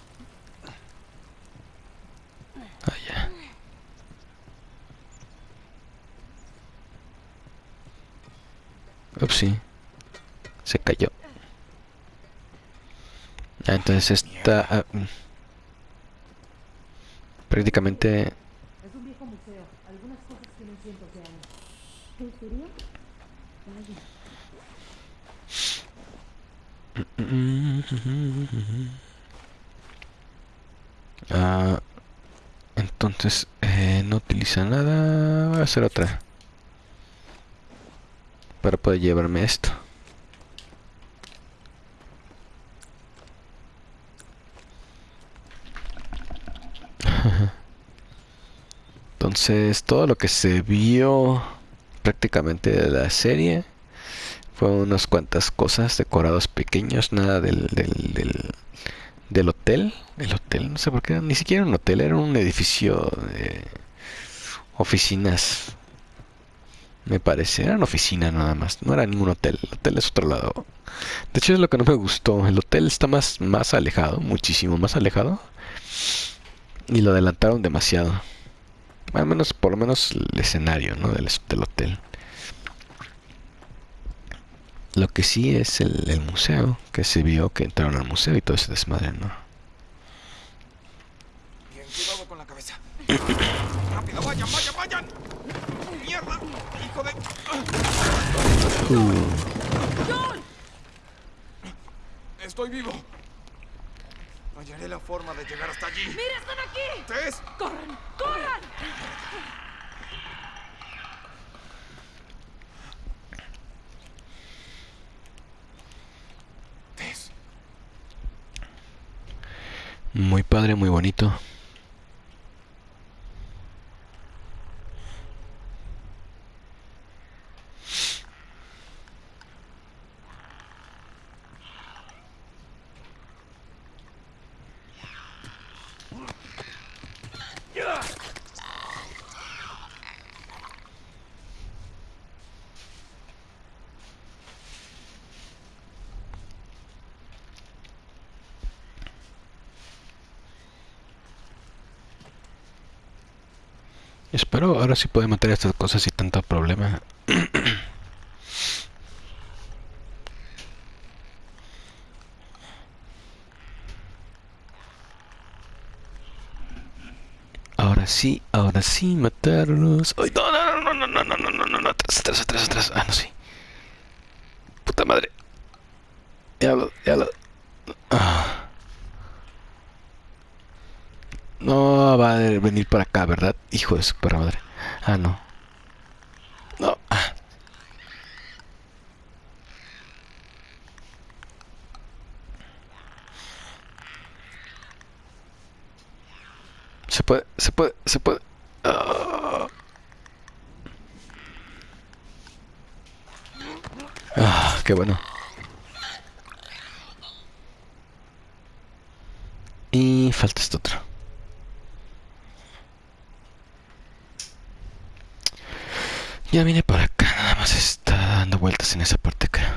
ya. Upsi. Se cayó. Ah, entonces está... ah, mm. prácticamente... Es un viejo museo. Algunas cosas tienen cientos de años. Ah, entonces eh, no utiliza nada. Voy a hacer otra. Para poder llevarme esto. Entonces todo lo que se vio prácticamente de la serie fue unas cuantas cosas, decorados pequeños, nada del, del, del, hotel. El hotel, no sé por qué, ni siquiera un hotel, era un edificio de oficinas. Me parece, era una oficina nada más, no era ningún hotel. El hotel es otro lado. De hecho, es lo que no me gustó. El hotel está más, más alejado, muchísimo más alejado. Y lo adelantaron demasiado. Al menos, por lo menos el escenario, ¿no? Del, del hotel. Lo que sí es el, el, museo, que se vio que entraron al museo y todo ese desmadre, ¿no? Bien, cuidado con la cabeza. ¡Rápido, vayan, vayan, vayan! ¡Mierda! ¡Hijo de...! Uh, Estoy vivo. Hallaré la forma de llegar hasta allí. ¡Mira, están aquí! ¡Tess! ¡Corran! ¡Corran! Muy padre, muy bonito. Ahora sí puede meter estas cosas sin tanto problema. Ahora sí, ahora sí, matarlos. ¡Ay, no, no, no, no, no, no, no, no, no, no, atrás, atrás, atrás, atrás. Ah, no, sí. Puta madre. Ya lo, ya lo. Ah. Va a venir para acá, ¿verdad? Hijo de su madre. Ah, no. No. Se puede, se puede, se puede. Ah, qué bueno. Y falta este otro. Ya vine para acá, nada más está dando vueltas en esa parte creo.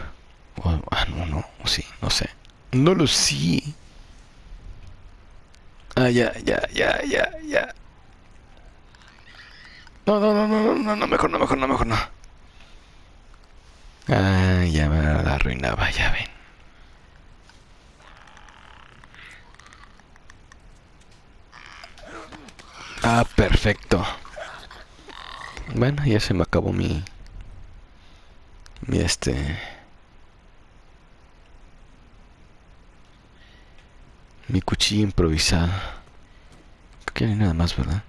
O- ah, no, no, sí, no sé. No lo sé. Ah, ya, ya, ya, ya, ya. No, no, no, no, no, no, mejor no, mejor no, mejor no. Ah, ya me la arruinaba, ya ven. Ah, perfecto. Bueno, ya se me acabó mi... Mi este... Mi cuchilla improvisada. Creo que no nada más, ¿verdad?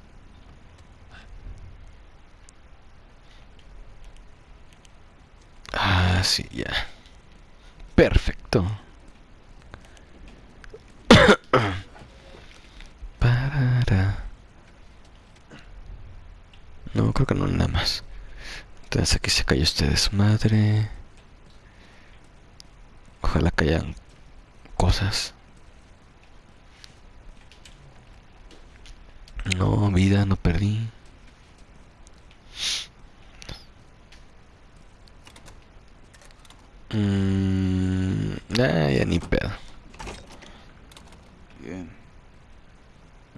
Ah, sí, ya. Perfecto. No, creo que no nada más. Entonces aquí se cayó este desmadre. Ojalá que hayan cosas. No, vida, no perdí. Mmm. Ah, ya ni pedo. Bien.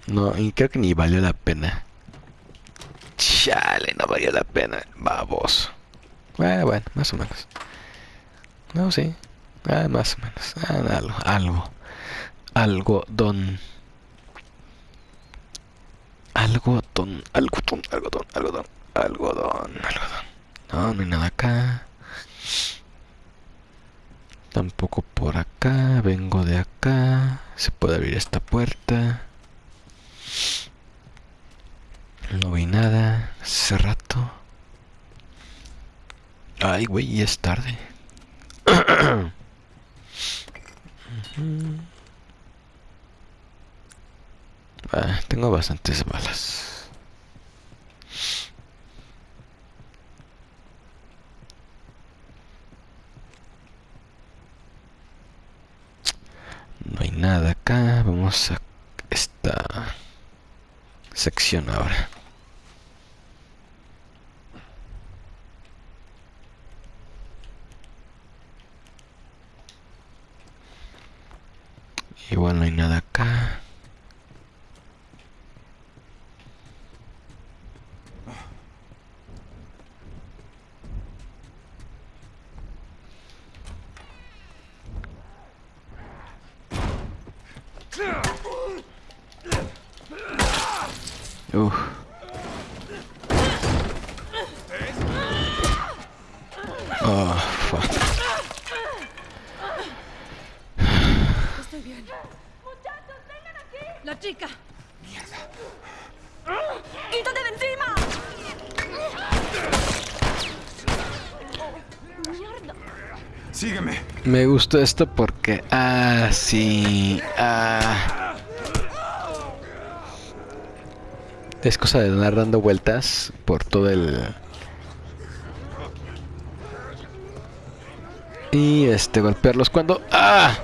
No, y creo que ni valió la pena. Chale, no valió la pena. Babos. Bueno, bueno, más o menos. No, sí. Ah, más o menos. Ah, algo, algo. Algodón. Algodón, algodón, algodón, algodón, algodón, algodón. No, no hay nada acá. Tampoco por acá. Vengo de acá. Se puede abrir esta puerta. No vi nada hace rato. Ay, güey, es tarde. Ah, tengo bastantes balas. No hay nada acá. Vamos a esta sección ahora. Igual no hay nada acá. Uf. Oh, fuck. Estoy bien. ¡Muchachos, vengan aquí! ¡La chica! ¡Quítate de encima! Sígueme. Me gustó esto porque... Ah, sí. Ah. Es cosa de andar dando vueltas por todo el... Y este, golpearlos cuando... ¡Ah!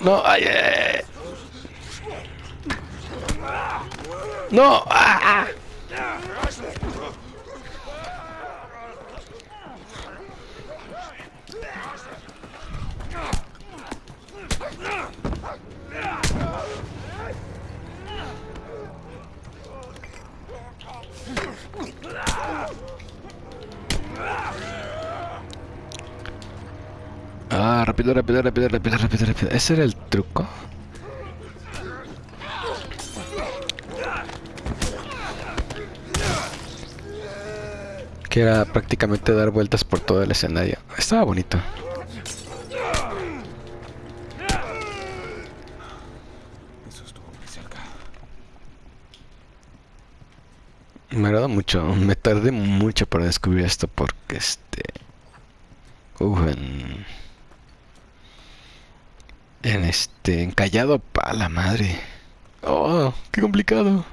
No, ay, ay. No, ah, ah. Rápido, rápido, rápido, rápido, rápido, rápido. ¿Ese era el truco? Que era prácticamente dar vueltas por todo el escenario. Estaba bonito. Eso estuvo muy cerca. Me agrada mucho. Me tardé mucho para descubrir esto porque este... Uf, en... En este... Encallado pa' la madre. Oh, qué complicado.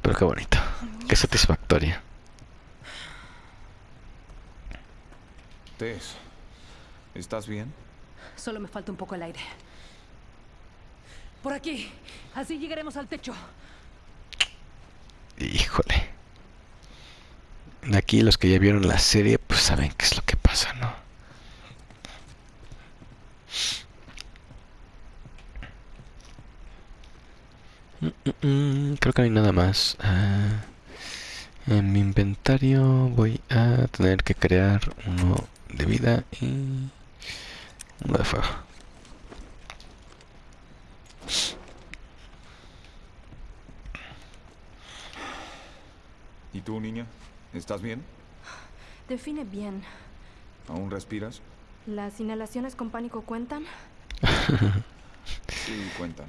Pero qué bonito. Qué satisfactorio. Tess, ¿estás bien? Solo me falta un poco el aire. Por aquí. Así llegaremos al techo. Híjole. De aquí los que ya vieron la serie pues saben qué es lo que pasa, ¿no? Mm, Creo que no hay nada más. Ah, en mi inventario voy a tener que crear uno de vida y uno de fuego. ¿Y tú, niña? ¿Estás bien? Define bien. ¿Aún respiras? ¿Las inhalaciones con pánico cuentan? Sí, cuentan.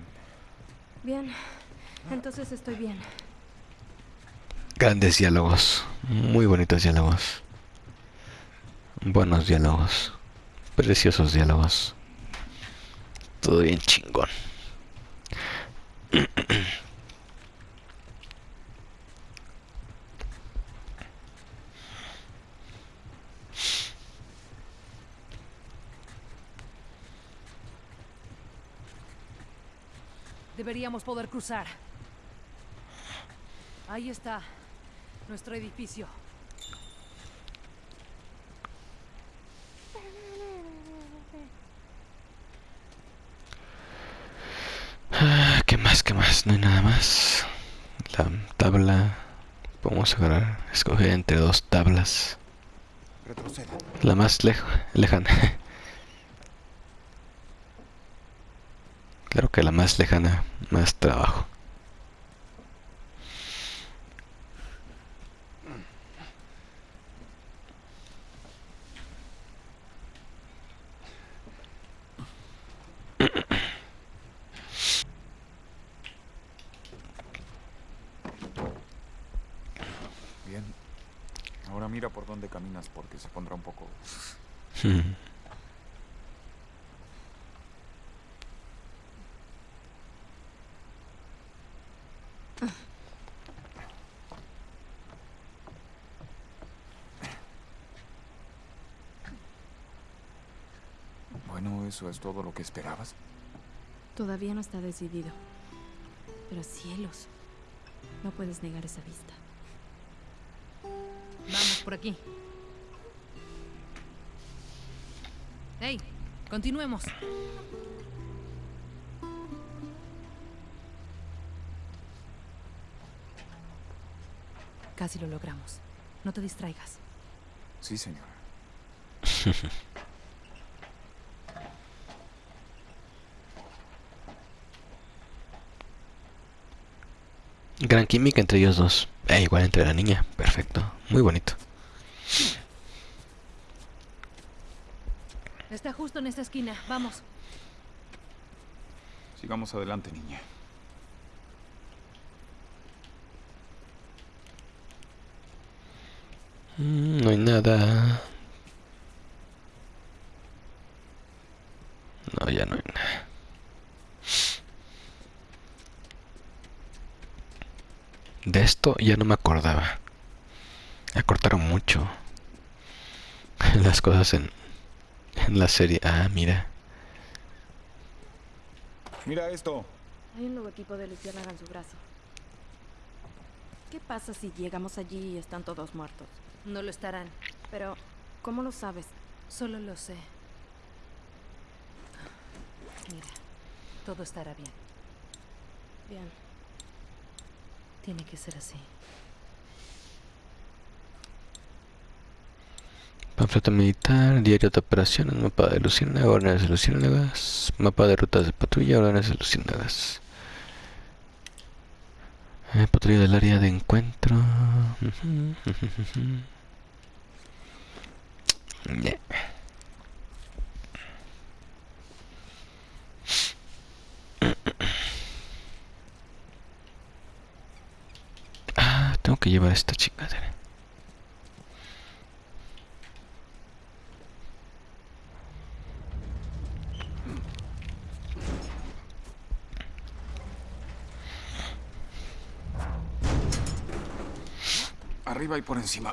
Bien. Entonces estoy bien. Grandes diálogos, muy bonitos diálogos. Buenos diálogos, preciosos diálogos. Todo bien chingón. Deberíamos poder cruzar. Ahí está. Nuestro edificio. Ah, ¿Qué más? ¿Qué más? No hay nada más. La tabla. Podemos agarrar, escoger entre dos tablas. Retroceda. La más lejo- lejana. Claro que la más lejana, más trabajo. porque se pondrá un poco... Hmm. Bueno, ¿eso es todo lo que esperabas? Todavía no está decidido. Pero cielos, no puedes negar esa vista. Vamos por aquí. ¡Hey! Continuemos. Casi lo logramos. No te distraigas. Sí, señora. Gran química entre ellos dos. E igual entre la niña. Perfecto. Muy bonito. Está justo en esta esquina. Vamos. Sigamos adelante, niña. Mm, no hay nada. No, ya no hay nada. De esto ya no me acordaba. Acortaron mucho las cosas en, en la serie. Ah, mira. Mira esto. Hay un nuevo equipo de su brazo. ¿Qué pasa si llegamos allí y están todos muertos? No lo estarán. Pero, ¿cómo lo sabes? Solo lo sé. Mira, todo estará bien. Bien. Tiene que ser así. Panfleto militar, diario de operaciones, mapa de luciérnagas, órdenes de mapa de rutas de patrulla, órdenes de. Eh, patrulla del área de encuentro. Ah, tengo que llevar esta chingadera. Arriba por encima.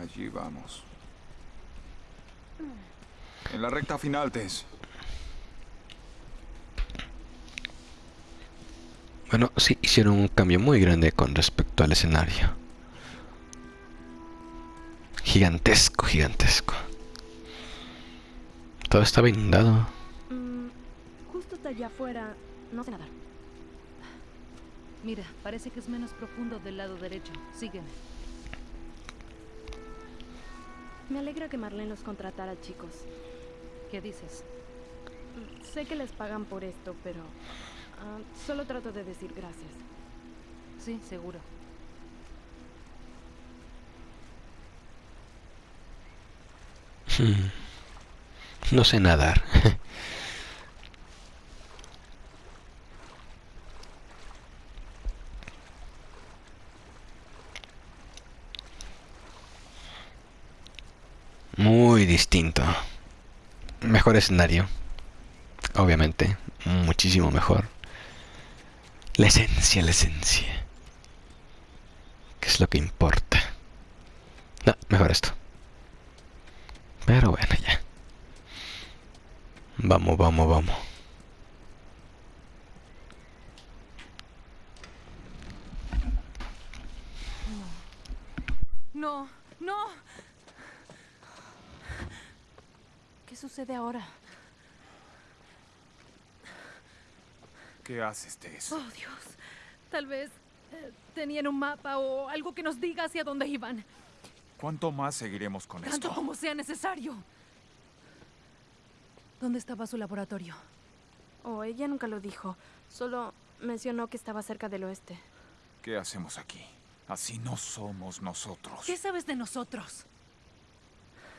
Allí vamos. En la recta final, Tess. Bueno, sí, hicieron un cambio muy grande con respecto al escenario. Gigantesco, gigantesco. Todo estaba inundado. Allá afuera, no sé nadar. Mira, parece que es menos profundo del lado derecho. Sígueme. Me alegra que Marlene los contratara, chicos. ¿Qué dices? Sé que les pagan por esto, pero ah, solo trato de decir gracias. Sí, seguro. Hmm. No sé nadar. Muy distinto. Mejor escenario. Obviamente. Muchísimo mejor. La esencia, la esencia. ¿Qué es lo que importa? No, mejor esto. Pero bueno, ya. Vamos, vamos, vamos. No, no. ¿Qué sucede ahora? ¿Qué haces, Tess? Oh, Dios. Tal vez eh, tenían un mapa o algo que nos diga hacia dónde iban. ¿Cuánto más seguiremos con Tanto esto? como sea necesario. ¿Dónde estaba su laboratorio? Oh, ella nunca lo dijo. Solo mencionó que estaba cerca del oeste. ¿Qué hacemos aquí? Así no somos nosotros. ¿Qué sabes de nosotros?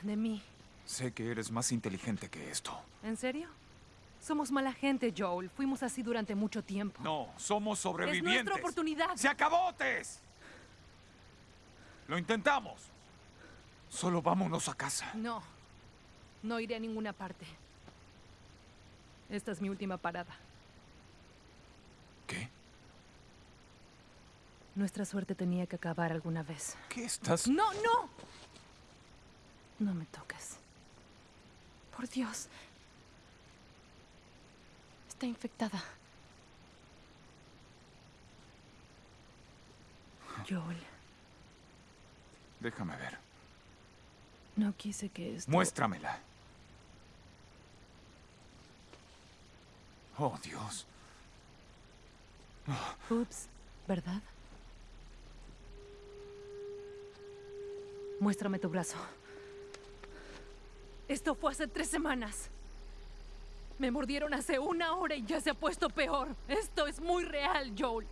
De mí. Sé que eres más inteligente que esto. ¿En serio? Somos mala gente, Joel. Fuimos así durante mucho tiempo. No, somos es sobrevivientes. nuestra oportunidad. ¡Se acabó, Tess! Lo intentamos. Solo vámonos a casa. No. No iré a ninguna parte. Esta es mi última parada. ¿Qué? Nuestra suerte tenía que acabar alguna vez. ¿Qué estás...? ¡No, no! No me toques. Por Dios. Está infectada. Joel, Déjame ver. no quise que esto... Muéstramela. Oh, Dios. Ups, ¿verdad? Muéstrame tu brazo. Esto fue hace tres semanas. Me mordieron hace una hora y ya se ha puesto peor. Esto es muy real, Joel.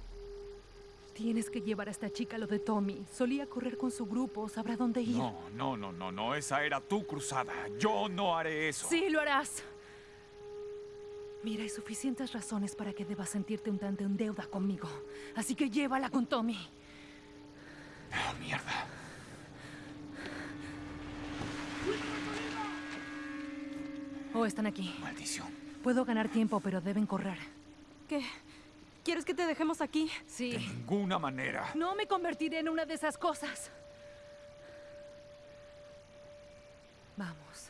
Tienes que llevar a esta chica lo de Tommy. Solía correr con su grupo, sabrá dónde ir. No, no, no, no, no. Esa era tu cruzada. Yo no haré eso. Sí, lo harás. Mira, hay suficientes razones para que debas sentirte un tanto en deuda conmigo. Así que llévala con Tommy. Oh, mierda. Oh, están aquí. Maldición. Puedo ganar tiempo, pero deben correr. ¿Qué? ¿Quieres que te dejemos aquí? De Sí. ninguna manera. No me convertiré en una de esas cosas. Vamos.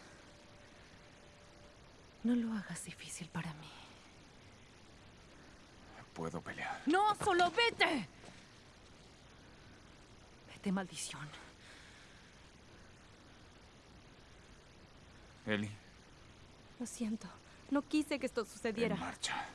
No lo hagas difícil para mí. Puedo pelear. No, solo vete. Vete, maldición. Ellie, Lo siento. No quise que esto sucediera. en marcha.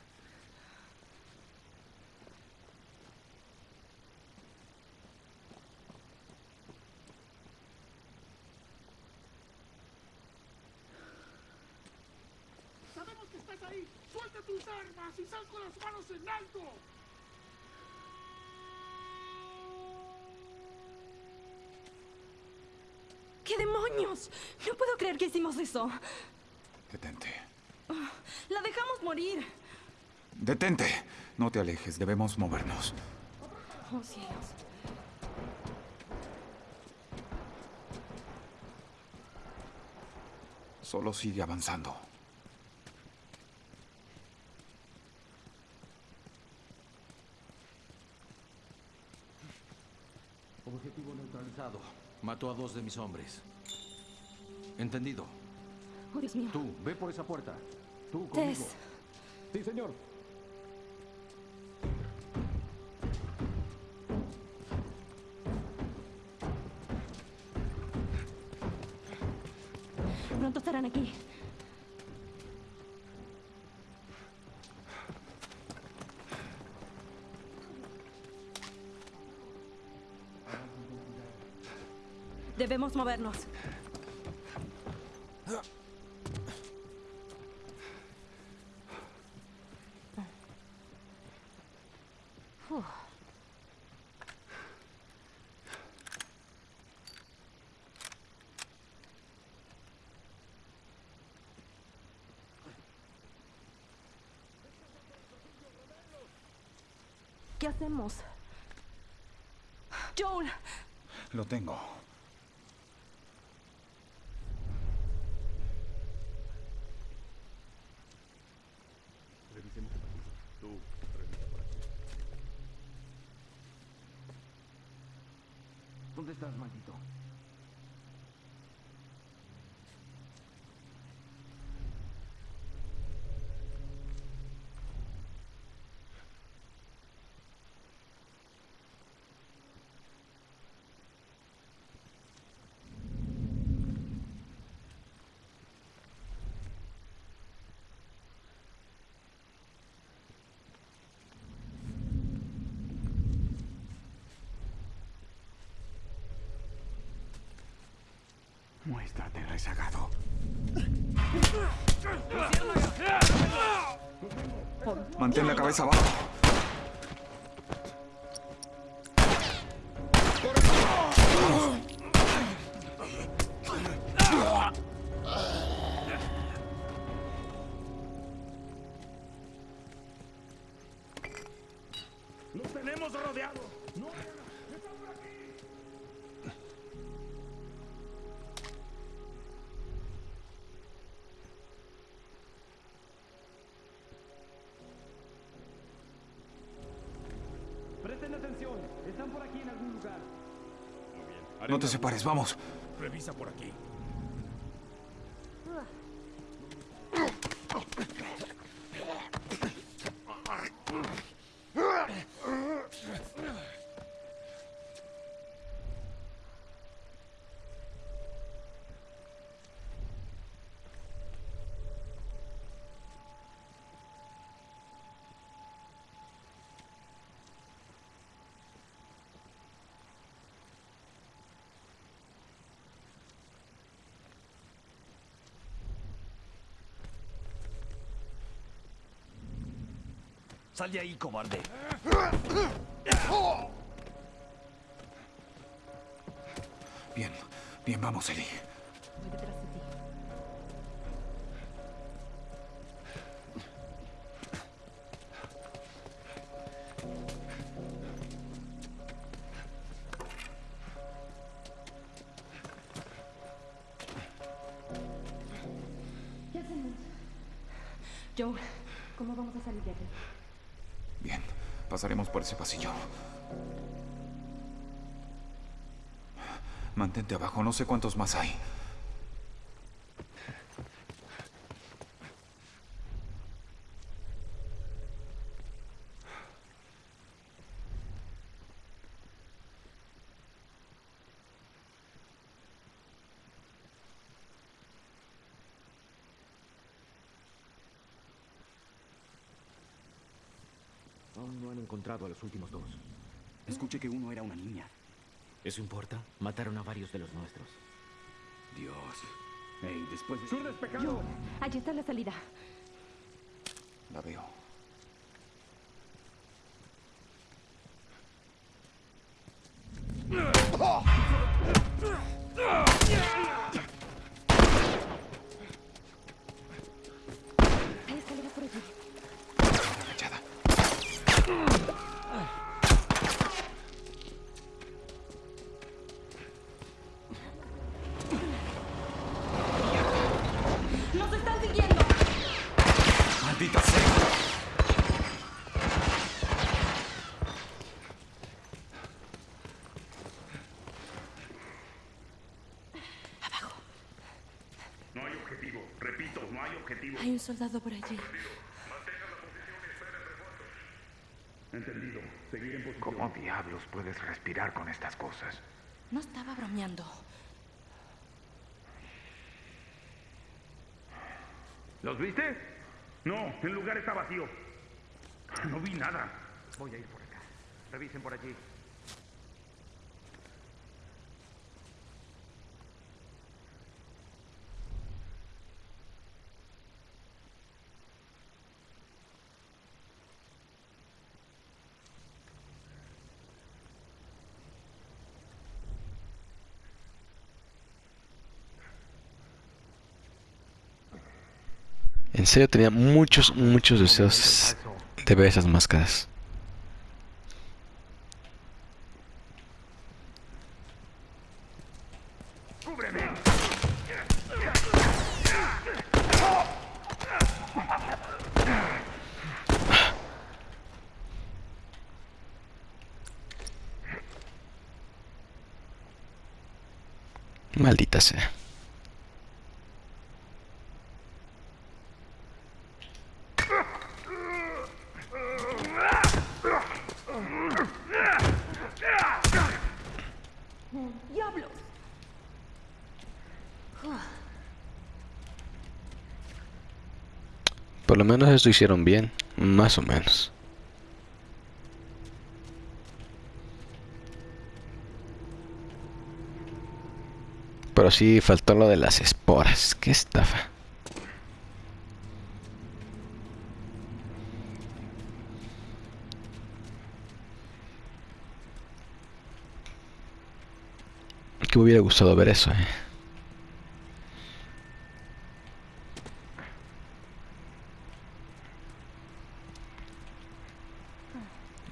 ¡Sabemos que estás ahí! ¡Suelta tus armas y sal con las manos en alto! ¿Qué demonios? No puedo creer que hicimos eso. Detente. La dejamos morir. Detente. No te alejes. Debemos movernos. Oh, cielos. Solo sigue avanzando. Objetivo neutralizado. Mató a dos de mis hombres. Entendido. Oh, Dios mío. Tú, ve por esa puerta. Tú conmigo. Tess. Sí, señor. Pronto estarán aquí. Debemos movernos. Uf. ¿Qué hacemos? Joel, Lo tengo. Revisemos por aquí. Tú, revisa por aquí. ¿Dónde estás, maldito? Muéstrate Mantén la cabeza abajo. Vamos. Revisa por aquí. Sal de ahí, cobarde. Bien, bien, vamos, Ellie. Pasaremos por ese pasillo. Mantente abajo, no sé cuántos más hay. Aún no han encontrado a los últimos dos. Escuché que uno era una niña. ¿Eso importa? Mataron a varios de los nuestros. Dios. Hey, después de... ¡Sur despejado! Allí está la salida. La veo. Soldado por allí. Entendido. Seguir en posición. ¿Cómo diablos puedes respirar con estas cosas? No estaba bromeando. ¿Los viste? No, el lugar está vacío. No vi nada. Voy a ir por acá. Revisen por allí. En serio tenía muchos, muchos deseos de ver esas máscaras. Maldita sea. Lo menos esto hicieron bien, más o menos. Pero sí faltó lo de las esporas. Qué estafa. Que me hubiera gustado ver eso, eh.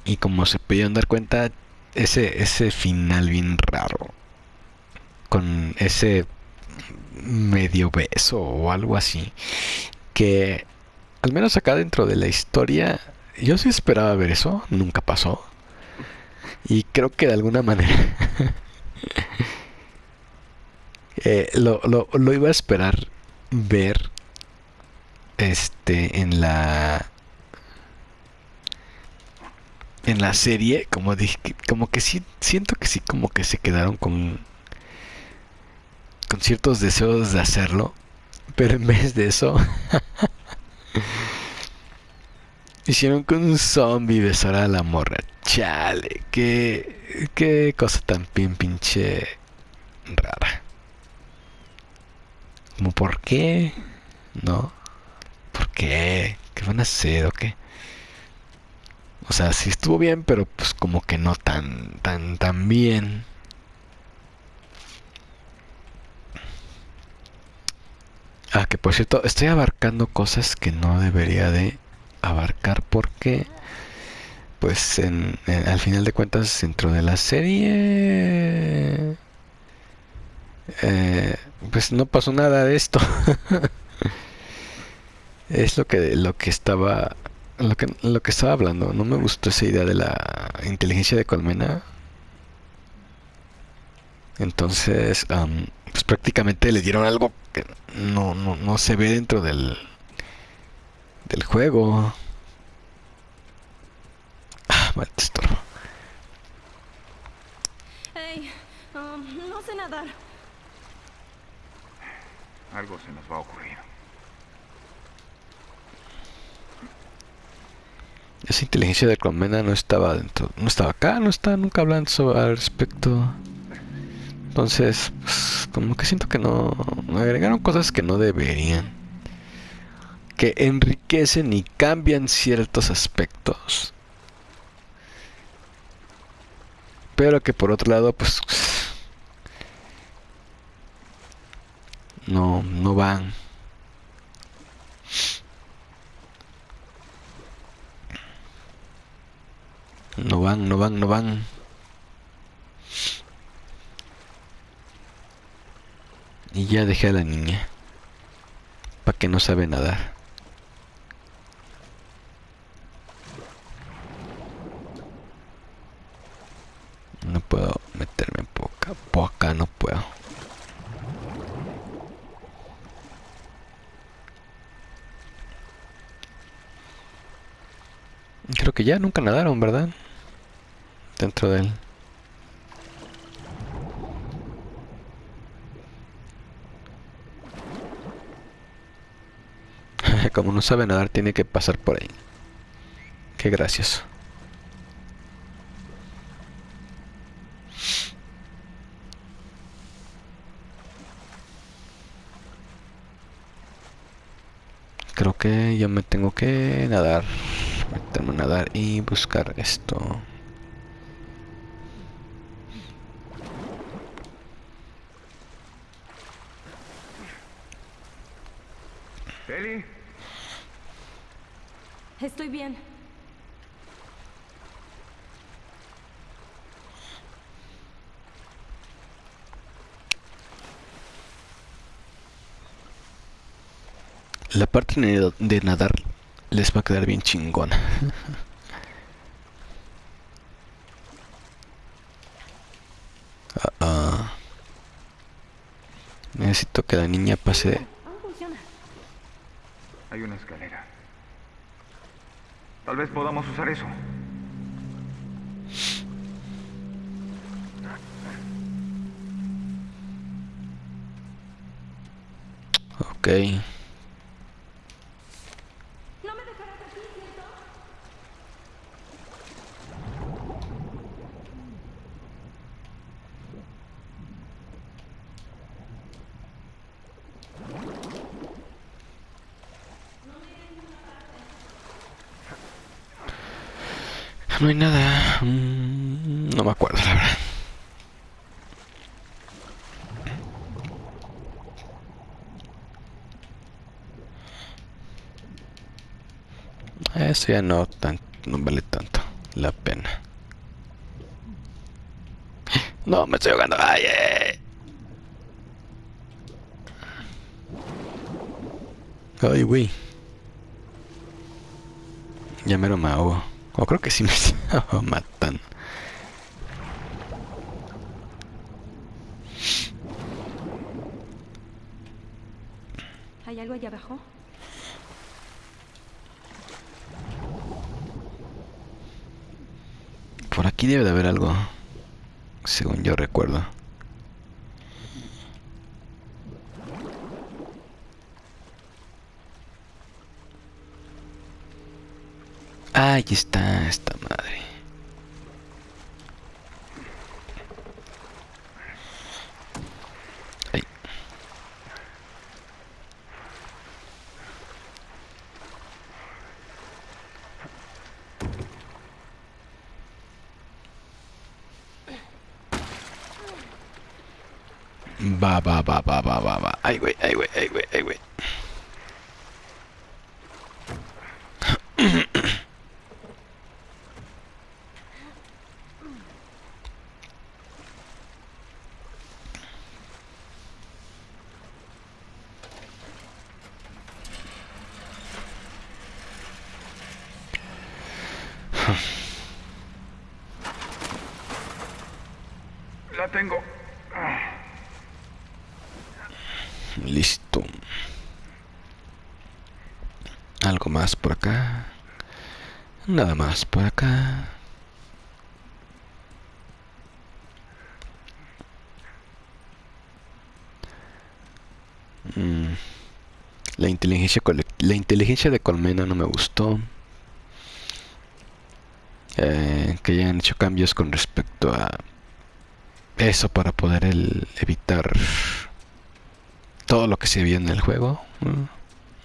Y como se pudieron dar cuenta, ese, ese final bien raro. Con ese medio beso o algo así. Que al menos acá dentro de la historia, yo sí esperaba ver eso, nunca pasó. Y creo que de alguna manera Eh, lo, lo, lo iba a esperar ver este en la en la serie como dije como que sí siento que sí como que se quedaron con con ciertos deseos de hacerlo pero en vez de eso hicieron con un zombie besar a la morra. Chale qué qué cosa tan bien pinche rara. Como por qué no por qué qué van a hacer o qué o sea, sí estuvo bien, pero pues como que no tan, tan, tan bien. Ah, que por cierto, estoy abarcando cosas que no debería de abarcar porque, pues, en, al final de cuentas, dentro de la serie, eh, pues no pasó nada de esto. es lo que, lo que estaba lo que, lo que estaba hablando, no me gustó esa idea de la inteligencia de colmena. Entonces, am, pues prácticamente le dieron algo que no, no, no se ve dentro del, del juego. Ah, maldito estorbo. Hey, um, no sé nadar. Algo se nos va a ocurrir. Esa inteligencia de colmena no estaba dentro, no estaba acá, no está nunca hablando al respecto. Entonces, pues, como que siento que no agregaron cosas que no deberían. Que enriquecen y cambian ciertos aspectos. Pero que por otro lado, pues no, no van. No van, no van, no van. Y ya dejé a la niña. Pa' que no sabe nadar. No puedo meterme acá. Por acá no puedo. Creo que ya nunca nadaron, ¿verdad? Dentro de él. Como no sabe nadar, tiene que pasar por ahí. Qué gracioso. Creo que yo me tengo que nadar. Meterme a nadar y buscar esto. Eli, Estoy bien. La parte de de nadar les va a quedar bien chingona. Ah, ah. Necesito que la niña pase. Hay una escalera. Tal vez podamos usar eso. Ok. No hay nada. Mm, No me acuerdo, la verdad. Eso ya no, tan, no vale tanto la pena. No, me estoy ahogando. Ay, eh. Ay, güey. Ya me lo me ahogo. O creo que sí me matan. ¿Hay algo allá abajo? Por aquí debe de haber algo, según yo recuerdo. Ahí está esta madre. Ahí. Va, va, va, va, va, va, va. Ay, güey, ay, güey, ay, güey, ay, güey. La tengo. Listo. Algo más por acá. Nada más por acá. Mm. La la inteligencia de Colmena no me gustó. Eh, que hayan hecho cambios con respecto a eso para poder evitar todo lo que se vio en el juego.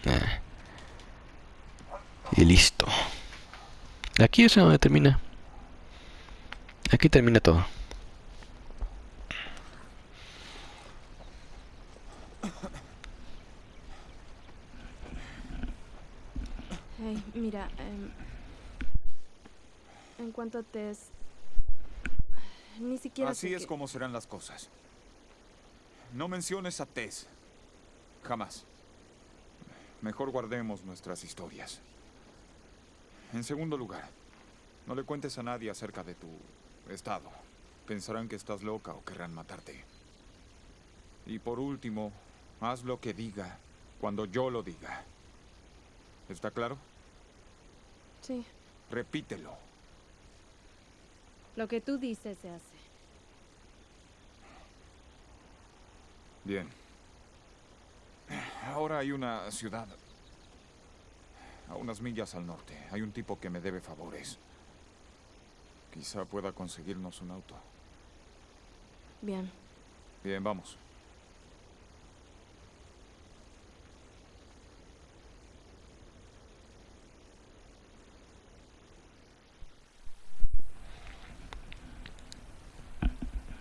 Eh. Y listo. Aquí es donde termina. Aquí termina todo. Hey, mira, em, en cuanto a Tess, Así es como serán las cosas. No menciones a Tess. Jamás. Mejor guardemos nuestras historias. En segundo lugar, no le cuentes a nadie acerca de tu estado. Pensarán que estás loca o querrán matarte. Y por último, haz lo que diga cuando yo lo diga. ¿Está claro? Sí, Repítelo. lo que tú dices se hace. Bien. Ahora hay una ciudad. A unas millas al norte. Hay un tipo que me debe favores. Quizá pueda conseguirnos un auto. Bien, Bien, vamos.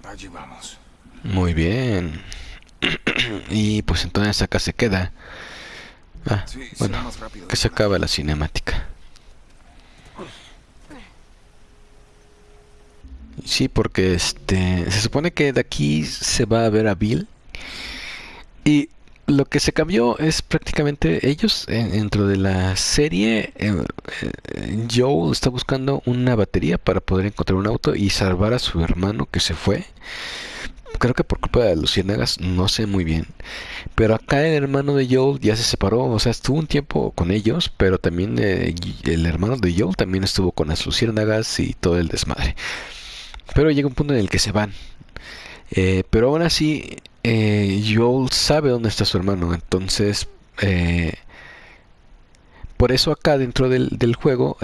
Allí vamos. Muy bien. Y pues entonces acá se queda. Ah, Sí, bueno, que se acaba la cinemática. Sí, porque este se supone que de aquí se va a ver a Bill y lo que se cambió es prácticamente ellos eh, dentro de la serie. eh, eh, Joel está buscando una batería para poder encontrar un auto y salvar a su hermano que se fue. Creo que por culpa de luciérnagas, no sé muy bien. Pero acá el hermano de Joel ya se separó, o sea, estuvo un tiempo con ellos, pero también eh, el hermano de Joel también estuvo con las luciérnagas y todo el desmadre. Pero llega un punto en el que se van. Eh, pero aún así, eh, Joel sabe dónde está su hermano, entonces... eh, por eso acá dentro del, del juego,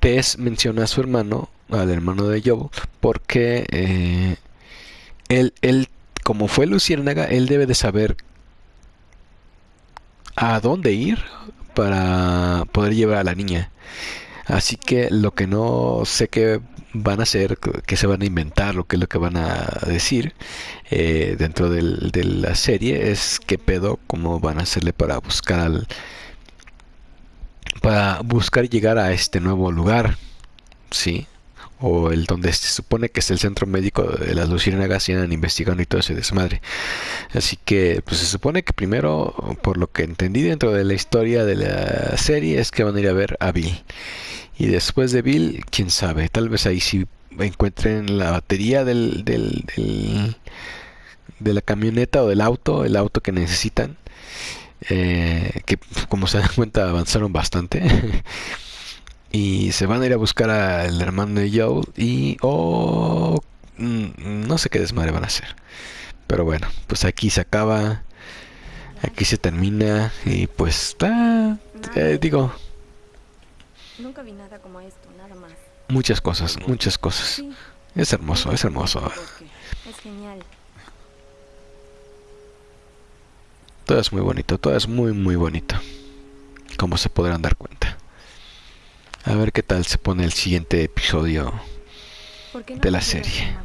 Tess menciona a su hermano, al hermano de Joel, porque eh, él, él, como fue Luciérnaga, él debe de saber a dónde ir para poder llevar a la niña. Así que lo que no sé qué van a hacer, que se van a inventar, lo que es lo que van a decir eh, dentro del- de la serie es qué pedo, cómo van a hacerle para buscar al, para buscar llegar a este nuevo lugar, sí, o el donde se supone que es el centro médico de las luciérnagas y andan investigando y todo ese desmadre. Así que, pues se supone que primero, por lo que entendí dentro de la historia de la serie, es que van a ir a ver a Bill. Y después de Bill, quién sabe, tal vez ahí sí encuentren la batería del, del, de la camioneta o del auto, el auto que necesitan. eh, que como se dan cuenta avanzaron bastante. y se van a ir a buscar al hermano de Joel y... Oh, mm, no sé qué desmadre van a hacer. Pero bueno, pues aquí se acaba. Aquí se termina. Y pues... ah, eh, digo, Nunca vi nada como esto, nada más. muchas cosas, muchas cosas. Es hermoso, es hermoso. es genial. Todo es muy bonito, todo es muy muy bonito. Como se podrán dar cuenta. A ver qué tal se pone el siguiente episodio ¿Por qué no de la serie.